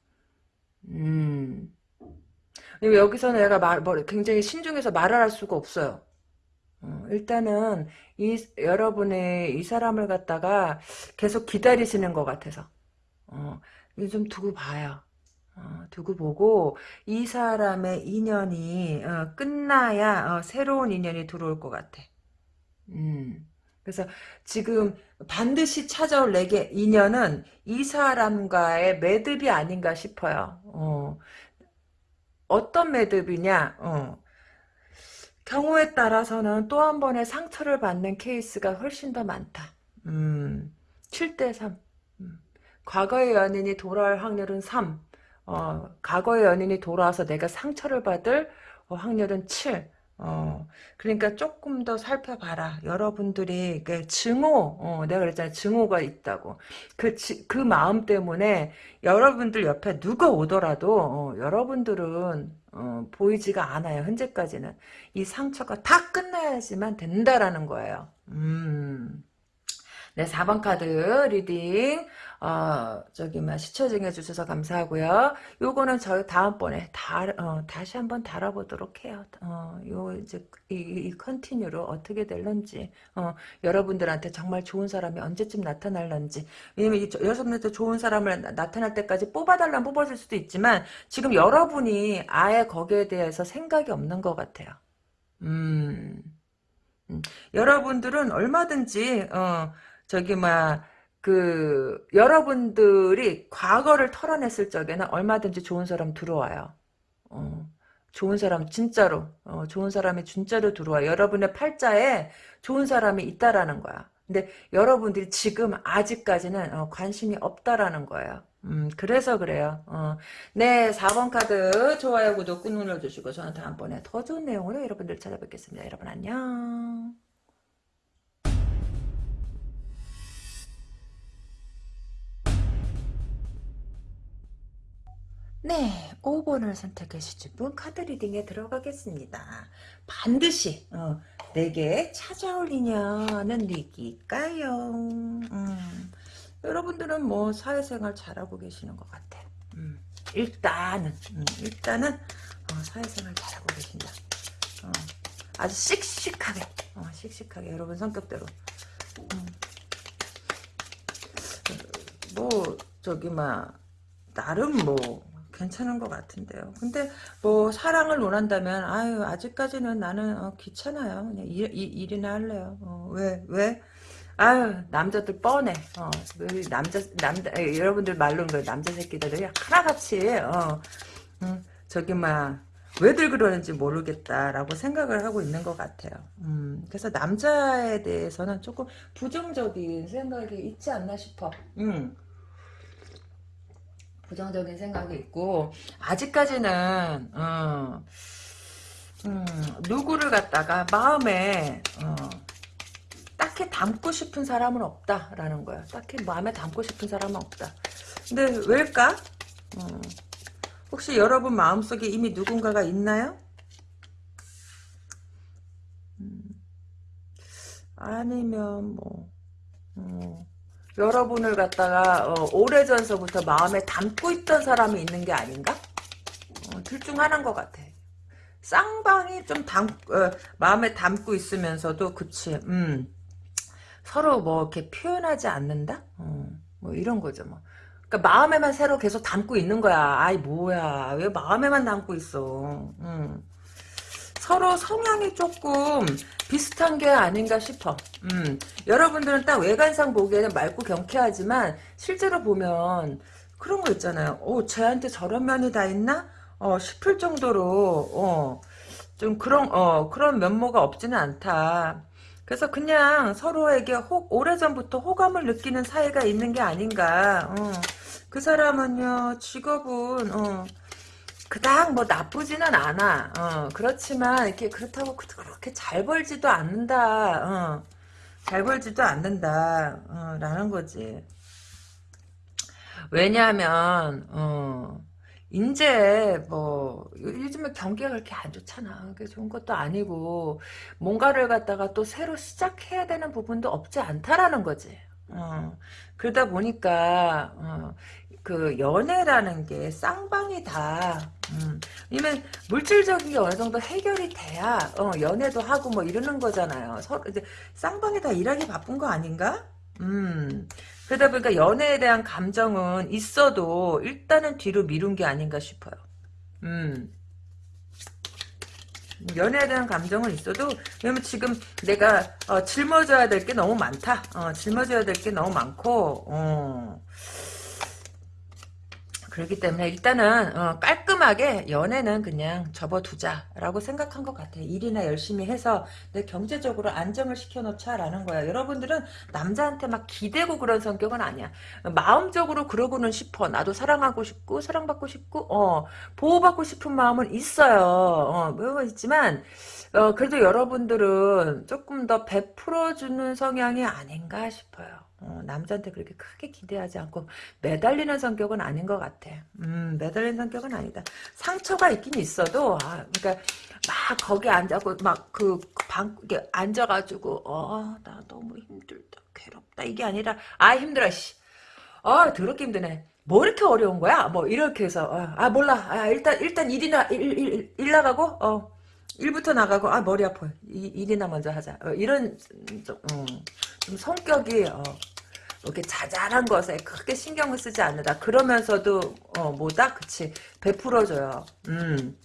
음. 여기서 내가 말, 뭐, 굉장히 신중해서 말을 할 수가 없어요. 어, 일단은, 이, 여러분의 이 사람을 갖다가 계속 기다리시는 것 같아서. 어, 좀 두고 봐요. 어, 두고 보고, 이 사람의 인연이, 어, 끝나야, 어, 새로운 인연이 들어올 것 같아. 음. 그래서 지금 반드시 찾아올 내게 인연은 이 사람과의 매듭이 아닌가 싶어요. 어. 어떤 매듭이냐? 어. 경우에 따라서는 또 한 번의 상처를 받는 케이스가 훨씬 더 많다. 음, 7대3. 음. 과거의 연인이 돌아올 확률은 3. 어, 과거의 연인이 돌아와서 내가 상처를 받을 어, 확률은 7. 어, 그러니까 조금 더 살펴봐라. 여러분들이, 그 증오, 어, 내가 그랬잖아. 증오가 있다고. 그, 지, 그 마음 때문에 여러분들 옆에 누가 오더라도, 어, 여러분들은, 어, 보이지가 않아요. 현재까지는. 이 상처가 다 끝나야지만 된다라는 거예요. 음. 네, 4번 카드 reading, 어, 저기, 막, 시청해주셔서 감사하고요. 요거는 저희 다음번에 다, 어, 다시 한번 다뤄보도록 해요. 어, 요, 이제, 이, 이 continue로 어떻게 될런지, 어, 여러분들한테 정말 좋은 사람이 언제쯤 나타날런지. 왜냐면, 이, 여러분한테 좋은 사람을 나, 타날 때까지 뽑아달라면 뽑아줄 수도 있지만, 지금 여러분이 아예 거기에 대해서 생각이 없는 것 같아요. 음, 음. 여러분들은 얼마든지, 어, 저기 막그 여러분들이 과거를 털어냈을 적에는 얼마든지 좋은 사람 들어와요. 어, 좋은 사람 진짜로 어, 좋은 사람이 진짜로 들어와. 여러분의 팔자에 좋은 사람이 있다라는 거야. 근데 여러분들이 지금 아직까지는 어, 관심이 없다라는 거예요. 음, 그래서 그래요. 어. 네, 4번 카드 좋아요, 구독 꾹 눌러주시고 저는 다음번에 더 좋은 내용으로 여러분들 찾아뵙겠습니다. 여러분 안녕. 네, 5번을 선택해 주신 분 카드 리딩에 들어가겠습니다. 반드시 어, 내게 찾아올 인연은 니기까요? 음, 여러분들은 뭐 사회생활 잘하고 계시는 것 같아. 음, 일단은 음, 일단은 어, 사회생활 잘하고 계신다. 어, 아주 씩씩하게 어, 씩씩하게 여러분 성격대로 음. 뭐 저기 막 나름 뭐 괜찮은 것 같은데요. 근데 뭐 사랑을 원한다면 아유 아직까지는 나는 어, 귀찮아요. 그냥 일, 일, 일 이나 할래요. 어, 왜 왜? 아유 남자들 뻔해. 어, 남자 남자 에, 여러분들 말로는 그 남자 새끼들이 하나같이 어, 음, 저기 막 왜들 그러는지 모르겠다라고 생각을 하고 있는 것 같아요. 음, 그래서 남자에 대해서는 조금 부정적인 생각이 있지 않나 싶어. 음. 부정적인 생각이 있고 아직까지는 어, 음, 누구를 갖다가 마음에 어, 딱히 담고 싶은 사람은 없다라는 거야. 딱히 마음에 담고 싶은 사람은 없다. 근데 왜일까? 어, 혹시 여러분 마음속에 이미 누군가가 있나요? 음, 아니면 뭐 어, 여러분을 갖다가 어, 오래전서부터 마음에 담고 있던 사람이 있는 게 아닌가? 어, 둘중 하나인 것 같아. 쌍방이 좀 담, 어, 마음에 담고 있으면서도 그치 음, 서로 뭐 이렇게 표현하지 않는다? 어, 뭐 이런 거죠 뭐. 그러니까 마음에만 새로 계속 담고 있는 거야. 아이 뭐야 왜 마음에만 담고 있어. 음. 서로 성향이 조금 비슷한 게 아닌가 싶어. 음, 여러분들은 딱 외관상 보기에는 맑고 경쾌하지만 실제로 보면 그런 거 있잖아요. 오, 쟤한테 저런 면이 다 있나? 어, 싶을 정도로 어, 좀 그런 어, 그런 면모가 없지는 않다. 그래서 그냥 서로에게 호, 오래전부터 호감을 느끼는 사이가 있는 게 아닌가. 어, 그 사람은요, 직업은 어, 그닥 뭐 나쁘지는 않아. 어, 그렇지만 이렇게 그렇다고 그렇게 잘 벌지도 않는다. 어, 잘 벌지도 않는다. 어, 라는 거지. 왜냐하면 어, 이제 뭐 요즘에 경기가 그렇게 안 좋잖아. 그게 좋은 것도 아니고 뭔가를 갖다가 또 새로 시작해야 되는 부분도 없지 않다라는 거지. 어, 그러다 보니까 어, 그 연애라는 게 쌍방이다. 음. 왜냐면 물질적인 게 어느 정도 해결이 돼야 어, 연애도 하고 뭐 이러는 거잖아요. 서로 이제 쌍방이 다 일하기 바쁜 거 아닌가? 음. 그러다 보니까 연애에 대한 감정은 있어도 일단은 뒤로 미룬 게 아닌가 싶어요. 음. 연애에 대한 감정은 있어도 왜냐면 지금 내가 어, 짊어져야 될 게 너무 많다. 어, 짊어져야 될 게 너무 많고 어. 그렇기 때문에 일단은 어, 깔끔하게 연애는 그냥 접어두자라고 생각한 것 같아. 일이나 열심히 해서 내 경제적으로 안정을 시켜놓자라는 거야. 여러분들은 남자한테 막 기대고 그런 성격은 아니야. 마음적으로 그러고는 싶어. 나도 사랑하고 싶고 사랑받고 싶고 어, 보호받고 싶은 마음은 있어요. 어, 뭐 있지만 어, 그래도 여러분들은 조금 더 베풀어주는 성향이 아닌가 싶어요. 어, 남자한테 그렇게 크게 기대하지 않고 매달리는 성격은 아닌 것 같아. 음, 매달리는 성격은 아니다. 상처가 있긴 있어도, 아, 그러니까 막 거기 앉아고 막 그 방, 이게 앉아가지고, 어, 나 너무 힘들다, 괴롭다 이게 아니라, 아 힘들어, 씨. 아, 더럽게 힘드네. 뭐 이렇게 어려운 거야? 뭐 이렇게 해서, 어, 아 몰라, 아 일단 일단 일이나 일, 일, 일 나가고, 어. 일부터 나가고 아 머리 아파 이, 일이나 먼저 하자 어, 이런 좀, 음, 좀 성격이 어, 이렇게 자잘한 것에 크게 신경을 쓰지 않는다. 그러면서도 어 뭐다? 그치. 베풀어줘요. 음.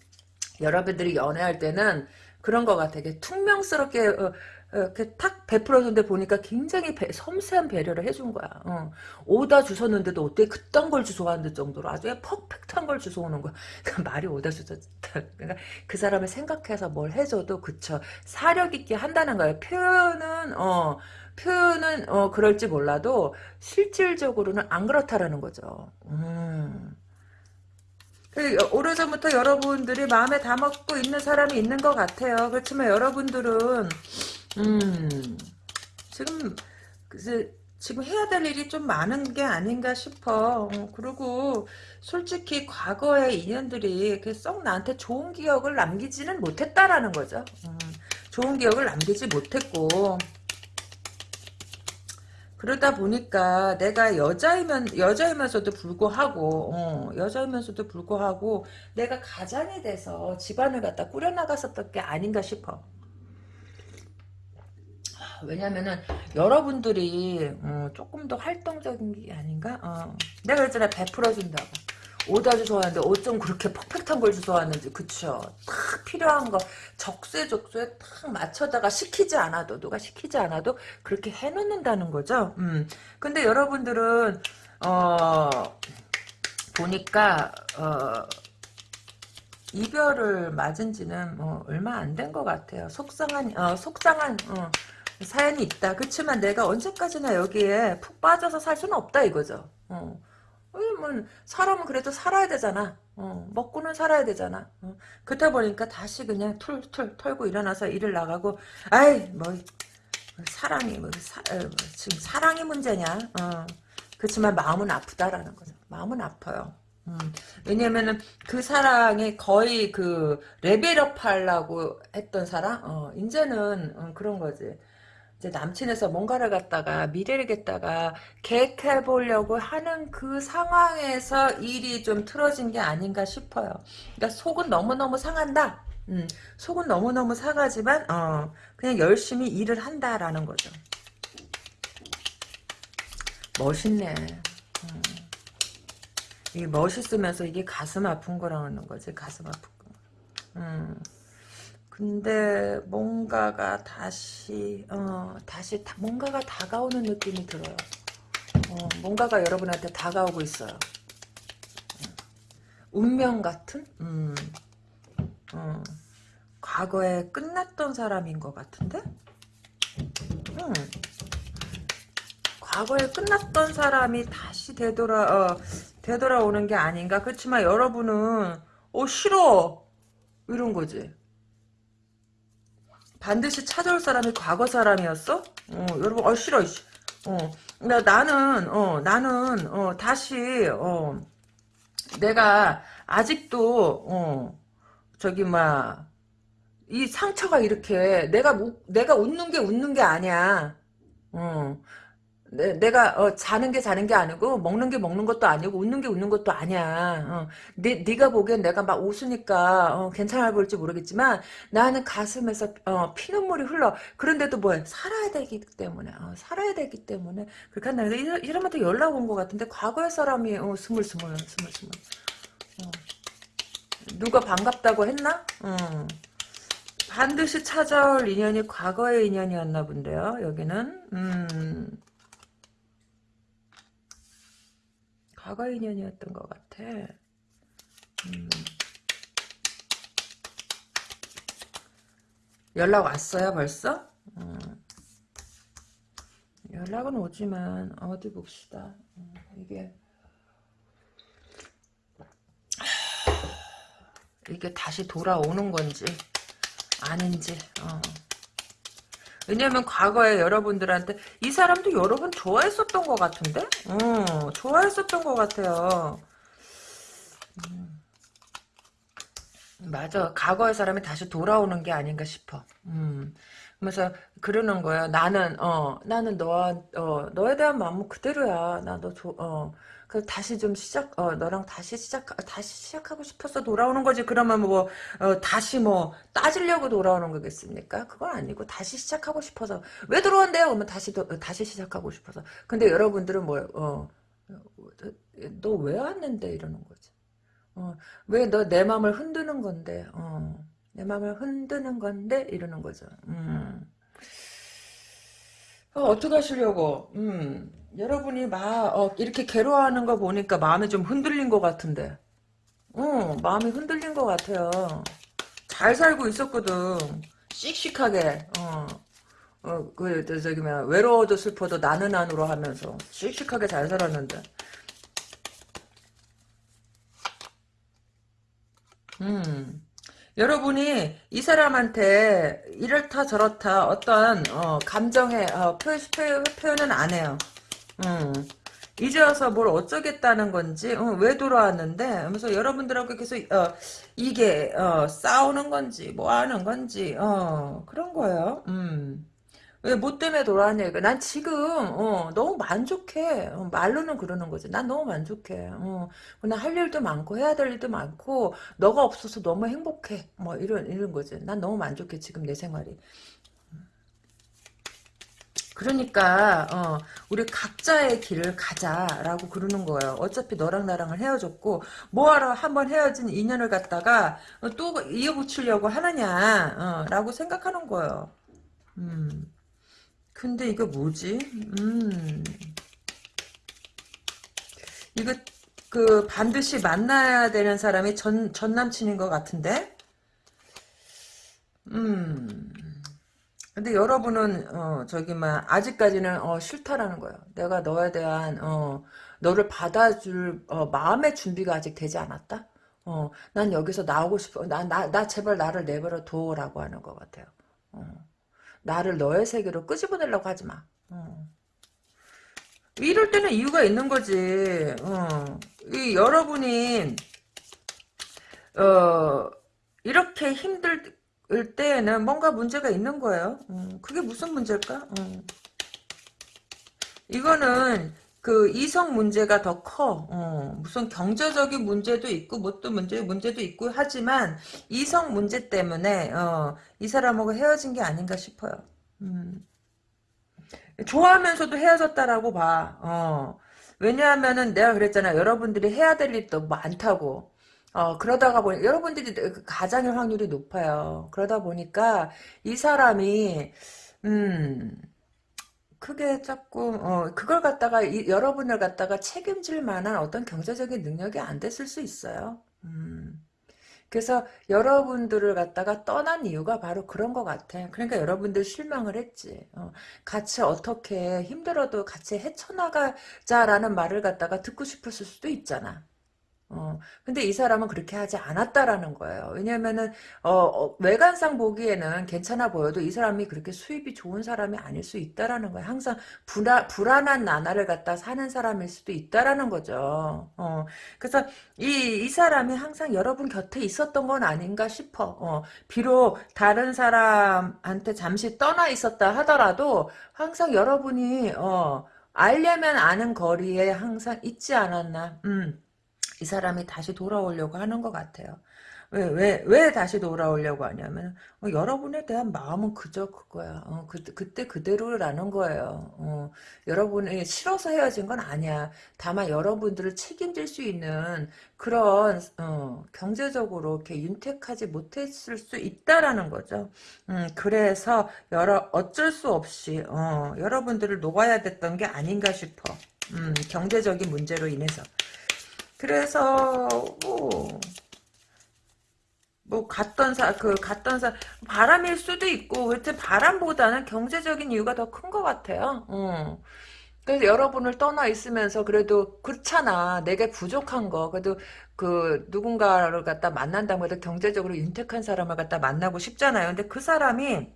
여러분들이 연애할 때는 그런 것 같아. 퉁명스럽게 어, 이렇게 탁 베풀어줬는데 보니까 굉장히 배, 섬세한 배려를 해준 거야. 어. 오다 주웠는데도 어떻게 그딴 걸 주워왔는 정도로 아주 퍼펙트한 걸 주워오는 거야. 그러니까 말이 오다 주웠다. 그러니까 그 사람을 생각해서 뭘 해줘도 그쵸. 사력 있게 한다는 거예요. 표현은 어 표현은 어 그럴지 몰라도 실질적으로는 안 그렇다라는 거죠. 음. 그, 오래전부터 여러분들이 마음에 담았고 있는 사람이 있는 것 같아요. 그렇지만 여러분들은 음, 지금, 그, 지금 해야 될 일이 좀 많은 게 아닌가 싶어. 어, 그리고 솔직히 과거의 인연들이 썩 나한테 좋은 기억을 남기지는 못했다라는 거죠. 음, 좋은 기억을 남기지 못했고 그러다 보니까 내가 여자이면 여자이면서도 불구하고 어, 여자이면서도 불구하고 내가 가장이 돼서 집안을 갖다 꾸려나갔었던 게 아닌가 싶어. 왜냐면은 여러분들이 어, 조금 더 활동적인 게 아닌가? 어. 내가 그랬잖아. 베풀어준다고. 오다 주워왔는데 어쩜 그렇게 퍼펙트한 걸 주워왔는지. 그쵸? 딱 필요한 거. 적세적소에 딱 맞춰다가 시키지 않아도 누가 시키지 않아도 그렇게 해놓는다는 거죠? 음. 근데 여러분들은 어 보니까 어 이별을 맞은 지는 뭐 얼마 안 된 것 같아요. 속상한 어 속상한 어 사연이 있다. 그렇지만 내가 언제까지나 여기에 푹 빠져서 살 수는 없다 이거죠. 어. 뭐 사람은 그래도 살아야 되잖아. 어, 먹고는 살아야 되잖아. 어. 그렇다 보니까 다시 그냥 툴툴 털고 일어나서 일을 나가고 아이 뭐 사랑이 뭐, 사, 어, 뭐 지금 사랑이 문제냐. 어. 그렇지만 마음은 아프다라는 거죠. 마음은 아파요. 음, 왜냐면은 그 사랑이 거의 그 레벨업 하려고 했던 사랑, 어, 이제는 어, 그런 거지. 이제 남친에서 뭔가를 갖다가 미래를 갖다가 계획해 보려고 하는 그 상황에서 일이 좀 틀어진 게 아닌가 싶어요. 그러니까 속은 너무너무 상한다. 음, 속은 너무너무 상하지만 어, 그냥 열심히 일을 한다라는 거죠. 멋있네. 음. 이게 멋있으면서 이게 가슴 아픈 거라는 거지. 가슴 아픈 거. 음. 근데 뭔가가 다시 어 다시 다, 뭔가가 다가오는 느낌이 들어요. 어, 뭔가가 여러분한테 다가오고 있어요. 어. 운명 같은? 음, 어, 과거에 끝났던 사람인 것 같은데? 음, 과거에 끝났던 사람이 다시 되돌아 어, 되돌아오는 게 아닌가. 그렇지만 여러분은 어 싫어 이런 거지. 반드시 찾아올 사람이 과거 사람이었어? 어, 여러분, 어, 싫어, 어, 나, 나는, 어, 나는, 어, 다시, 어, 내가 아직도, 어, 저기, 막, 이 상처가 이렇게, 내가, 내가 웃는 게 웃는 게 아니야. 어, 내, 가 어, 자는 게 자는 게 아니고 먹는 게 먹는 것도 아니고 웃는 게 웃는 것도 아니야. 어. 네, 네가 보기엔 내가 막 웃으니까 어, 괜찮아 보일지 모르겠지만 나는 가슴에서 어, 피눈물이 흘러. 그런데도 뭐해? 살아야 되기 때문에 어, 살아야 되기 때문에 그렇게 한다. 이, 이러면 연락 온 것 같은데 과거의 사람이 어, 스물스물 스물스물 어. 누가 반갑다고 했나? 어. 반드시 찾아올 인연이 과거의 인연이었나 본데요. 여기는 음, 과거의 인연이었던 것 같아. 음. 연락 왔어요 벌써? 음. 연락은 오지만 어디 봅시다. 음, 이게 이게 다시 돌아오는 건지 아닌지 어. 왜냐면 과거에 여러분들한테 이 사람도 여러 번 좋아했었던 것 같은데? 어, 좋아했었던 것 같아요. 음. 맞아. 과거의 사람이 다시 돌아오는 게 아닌가 싶어. 음. 그래서 그러는 거야. 나는 어 나는 너와 어 너에 대한 마음은 그대로야. 나너 어, 그 다시 좀 시작 어 너랑 다시 시작 다시 시작하고 싶어서 돌아오는 거지. 그러면 뭐 어, 다시 뭐 따지려고 돌아오는 거겠습니까? 그건 아니고 다시 시작하고 싶어서. 왜 들어온대요? 그러면 다시 도, 다시 시작하고 싶어서. 근데 여러분들은 뭐어너 왜 왔는데? 이러는 거지. 어왜 너 내 마음을 흔드는 건데? 어내 마음을 흔드는 건데? 이러는 거죠. 음. 어, 어떻게 하시려고 음. 여러분이 막 어, 이렇게 괴로워하는 거 보니까 마음이 좀 흔들린 것 같은데 어, 마음이 흔들린 것 같아요 잘 살고 있었거든 씩씩하게 어, 어, 그, 저기, 뭐, 외로워도 슬퍼도 나는 안으로 하면서 씩씩하게 잘 살았는데. 음. 여러분이 이 사람한테 이렇다 저렇다 어떤 어, 감정의 어, 표, 표, 표현은 안 해요. 음. 이제 와서 뭘 어쩌겠다는 건지 어, 왜 돌아왔는데 하면서 여러분들하고 계속 어, 이게 어, 싸우는 건지 뭐 하는 건지 어, 그런 거예요. 음. 왜 뭐 때문에 돌아왔냐 이거 난 지금 어, 너무 만족해. 어, 말로는 그러는 거지. 난 너무 만족해. 어, 나할 일도 많고 해야 될 일도 많고 너가 없어서 너무 행복해. 뭐 이런 이런 거지. 난 너무 만족해 지금 내 생활이. 그러니까 어, 우리 각자의 길을 가자라고 그러는 거예요. 어차피 너랑 나랑은 헤어졌고 뭐하러 한번 헤어진 인연을 갖다가 또 이어붙이려고 하느냐 어, 라고 생각하는 거예요. 음. 근데 이거 뭐지? 음. 이거 그 반드시 만나야 되는 사람이 전, 전 남친인 것 같은데? 음. 근데 여러분은 어 저기 막 아직까지는 어 싫다라는 거예요. 내가 너에 대한 어 너를 받아줄 어 마음의 준비가 아직 되지 않았다. 어 난 여기서 나오고 싶어. 나나 나 제발 나를 내버려 둬라고 하는 것 같아요. 어 나를 너의 세계로 끄집어내려고 하지 마. 어. 이럴 때는 이유가 있는 거지. 어. 이 여러분이 어 이렇게 힘들 을 때에는 뭔가 문제가 있는 거예요. 음, 그게 무슨 문제일까? 음. 이거는 그 이성 문제가 더 커. 어, 무슨 경제적인 문제도 있고 뭣도 문제 문제도 있고 하지만 이성 문제 때문에 어, 이 사람하고 헤어진 게 아닌가 싶어요. 음. 좋아하면서도 헤어졌다라고 봐. 어. 왜냐하면은 내가 그랬잖아. 여러분들이 해야 될 일도 많다고. 어, 그러다가 보니, 여러분들이 그 가장일 확률이 높아요. 그러다 보니까, 이 사람이, 음, 크게 조금, 어, 그걸 갖다가, 이, 여러분을 갖다가 책임질 만한 어떤 경제적인 능력이 안 됐을 수 있어요. 음. 그래서 여러분들을 갖다가 떠난 이유가 바로 그런 것 같아. 그러니까 여러분들 실망을 했지. 어, 같이 어떻게 힘들어도 같이 헤쳐나가자라는 말을 갖다가 듣고 싶었을 수도 있잖아. 어, 근데 이 사람은 그렇게 하지 않았다라는 거예요. 왜냐면은, 어, 어, 외관상 보기에는 괜찮아 보여도 이 사람이 그렇게 수입이 좋은 사람이 아닐 수 있다라는 거예요. 항상 불안, 불안한 나날을 갖다 사는 사람일 수도 있다라는 거죠. 어, 그래서 이, 이 사람이 항상 여러분 곁에 있었던 건 아닌가 싶어. 어, 비록 다른 사람한테 잠시 떠나 있었다 하더라도 항상 여러분이, 어, 알려면 아는 거리에 항상 있지 않았나. 음. 이 사람이 다시 돌아오려고 하는 것 같아요. 왜, 왜, 왜 다시 돌아오려고 하냐면, 어, 여러분에 대한 마음은 그저 그거야. 어, 그, 그때 그대로라는 거예요. 어, 여러분이 싫어서 헤어진 건 아니야. 다만 여러분들을 책임질 수 있는 그런, 어, 경제적으로 이렇게 윤택하지 못했을 수 있다라는 거죠. 음, 그래서, 여러, 어쩔 수 없이, 어, 여러분들을 녹아야 됐던 게 아닌가 싶어. 음, 경제적인 문제로 인해서. 그래서, 뭐, 뭐 갔던 사 그 갔던 사 바람일 수도 있고 하여튼 바람보다는 경제적인 이유가 더 큰 것 같아요. 어. 그래서 여러분을 떠나 있으면서 그래도 그렇잖아. 내게 부족한 거 그래도 그 누군가를 갖다 만난다고 해도 경제적으로 윤택한 사람을 갖다 만나고 싶잖아요. 근데 그 사람이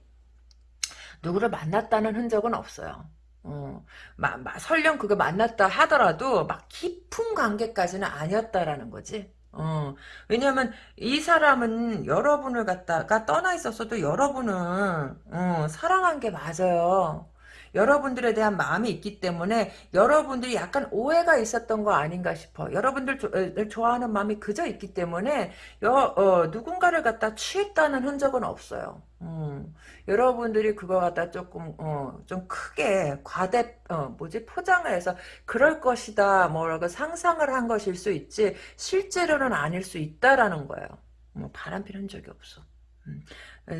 누구를 만났다는 흔적은 없어요. 어, 마, 마, 설령 그거 만났다 하더라도 막 깊은 관계까지는 아니었다라는 거지. 어, 왜냐면 이 사람은 여러분을 갖다가 떠나 있었어도 여러분은 어, 사랑한 게 맞아요. 여러분들에 대한 마음이 있기 때문에 여러분들이 약간 오해가 있었던 거 아닌가 싶어. 여러분들 좋아하는 마음이 그저 있기 때문에 여, 어, 누군가를 갖다 취했다는 흔적은 없어요. 음, 여러분들이 그거 갖다 조금 어, 좀 크게 과대 어, 뭐지 포장을 해서 그럴 것이다 뭐라고 상상을 한 것일 수 있지 실제로는 아닐 수 있다라는 거예요. 뭐 바람 피는 적이 없어. 음.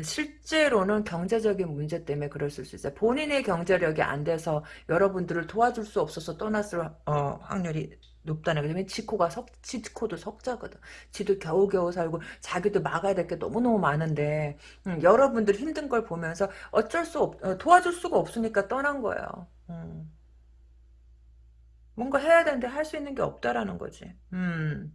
실제로는 경제적인 문제 때문에 그럴 수 있어요. 본인의 경제력이 안 돼서 여러분들을 도와줄 수 없어서 떠났을 어, 확률이 높다는 거죠. 지코가 석, 지코도 석자거든. 지도 겨우겨우 살고 자기도 막아야 될 게 너무너무 많은데 음, 여러분들 힘든 걸 보면서 어쩔 수 없, 어, 도와줄 수가 없으니까 떠난 거예요. 음. 뭔가 해야 되는데 할 수 있는 게 없다라는 거지. 음.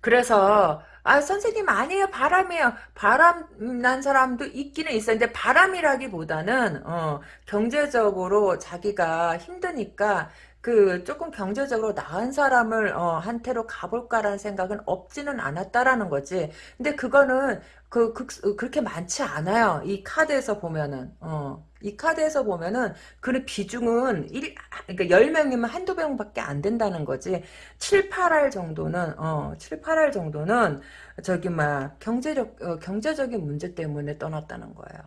그래서 아 선생님 아니에요. 바람이에요. 바람 난 사람도 있기는 있어요. 근데 바람이라기보다는 어, 경제적으로 자기가 힘드니까 그 조금 경제적으로 나은 사람을 어, 한테로 가볼까라는 생각은 없지는 않았다라는 거지. 근데 그거는 그, 그 그렇게 많지 않아요. 이 카드에서 보면은 어. 이 카드에서 보면은 그 비중은 1, 그러니까 10명이면 한두 명밖에 안 된다는 거지. 7, 8할 정도는 어, 7, 8할 정도는 저기 막 경제력 어, 경제적인 문제 때문에 떠났다는 거예요.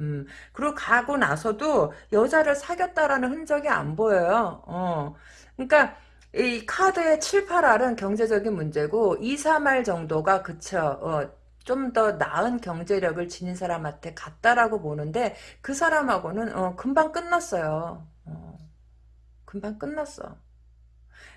음, 그리고 가고 나서도 여자를 사귀었다라는 흔적이 안 보여요. 어. 그러니까 이 카드의 7, 8할은 경제적인 문제고 2, 3할 정도가 그쵸. 어, 좀 더 나은 경제력을 지닌 사람한테 갔다라고 보는데 그 사람하고는 어, 금방 끝났어요. 어, 금방 끝났어.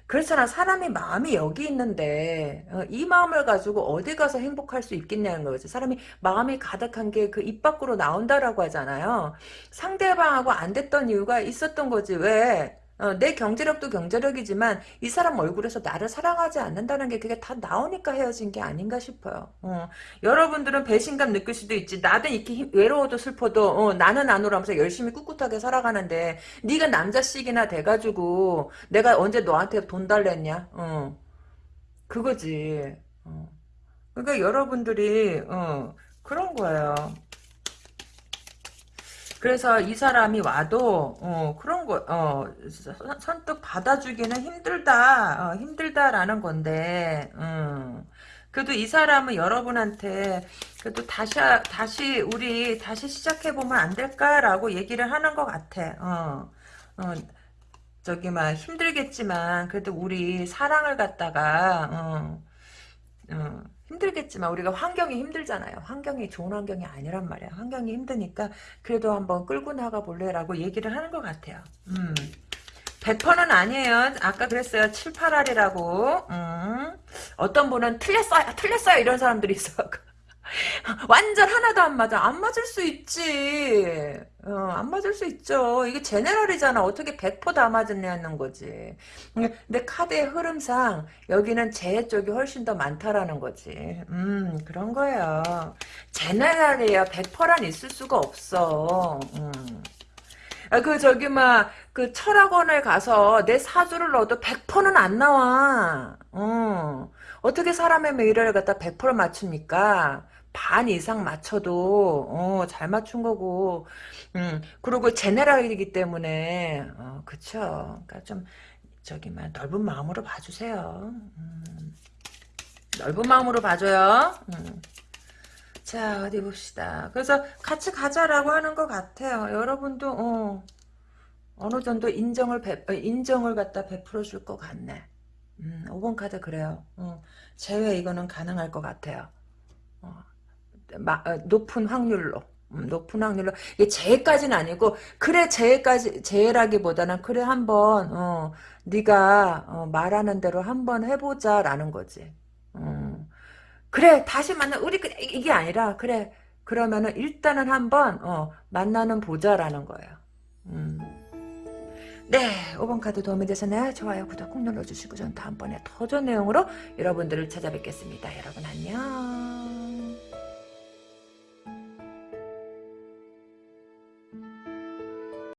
그렇잖아. 사람이 마음이 여기 있는데 어, 이 마음을 가지고 어디 가서 행복할 수 있겠냐는 거지. 사람이 마음이 가득한 게 그 입 밖으로 나온다라고 하잖아요. 상대방하고 안 됐던 이유가 있었던 거지. 왜? 어, 내 경제력도 경제력이지만 이 사람 얼굴에서 나를 사랑하지 않는다는 게 그게 다 나오니까 헤어진 게 아닌가 싶어요. 어, 여러분들은 배신감 느낄 수도 있지. 나도 이렇게 힘, 외로워도 슬퍼도 어, 나는 안 울면서 열심히 꿋꿋하게 살아가는데 네가 남자씩이나 돼가지고 내가 언제 너한테 돈 달랬냐? 어, 그거지. 어. 그러니까 여러분들이 어, 그런 거예요. 그래서 이 사람이 와도 어, 그런 거 어, 선뜻 받아주기는 힘들다 어, 힘들다라는 건데 음. 그래도 이 사람은 여러분한테 그래도 다시 다시 우리 다시 시작해 보면 안 될까라고 얘기를 하는 것 같아. 어, 어, 저기 막 힘들겠지만 그래도 우리 사랑을 갖다가 어, 어, 힘들겠지만 우리가 환경이 힘들잖아요. 환경이 좋은 환경이 아니란 말이야. 환경이 힘드니까 그래도 한번 끌고 나가 볼래라고 얘기를 하는 것 같아요. 음. 100%는 아니에요. 아까 그랬어요. 7, 8알이라고. 음. 어떤 분은 틀렸어요. 틀렸어요. 이런 사람들이 있어. 완전 하나도 안 맞아. 안 맞을 수 있지. 어, 안 맞을 수 있죠. 이게 제네럴이잖아. 어떻게 100%다 맞았냐는 거지. 근데 카드의 흐름상 여기는 재 쪽이 훨씬 더 많다라는 거지. 음, 그런 거예요. 제네럴이야. 100%란 있을 수가 없어. 음. 아, 그, 저기, 막, 그, 철학원을 가서 내 사주를 넣어도 100%는 안 나와. 어. 어떻게 사람의 미래를 갖다 100% 맞춥니까? 반 이상 맞춰도 어, 잘 맞춘 거고 음, 그리고 제네랄이기 때문에 어, 그쵸 그러니까 좀 저기 막 넓은 마음으로 봐주세요 음, 넓은 마음으로 봐줘요. 음. 자 어디 봅시다. 그래서 같이 가자라고 하는 것 같아요. 여러분도 어, 어느 정도 인정을 배, 어, 인정을 갖다 베풀어 줄 것 같네. 음, 5번 카드 그래요. 어, 제외 이거는 가능할 것 같아요. 어, 높은 확률로. 음, 높은 확률로 이게 재해까지는 아니고 그래 재해까지 재해라기보다는 그래 한번 어, 네가 어, 말하는 대로 한번 해보자라는 거지. 음. 그래 다시 만나 우리 그 이게 아니라 그래 그러면은 일단은 한번 어, 만나는 보자라는 거예요. 음. 네 5번 카드 도움이 되셨나요? 좋아요 구독 꼭 눌러주시고 전 다음번에 더 좋은 내용으로 여러분들을 찾아뵙겠습니다. 여러분 안녕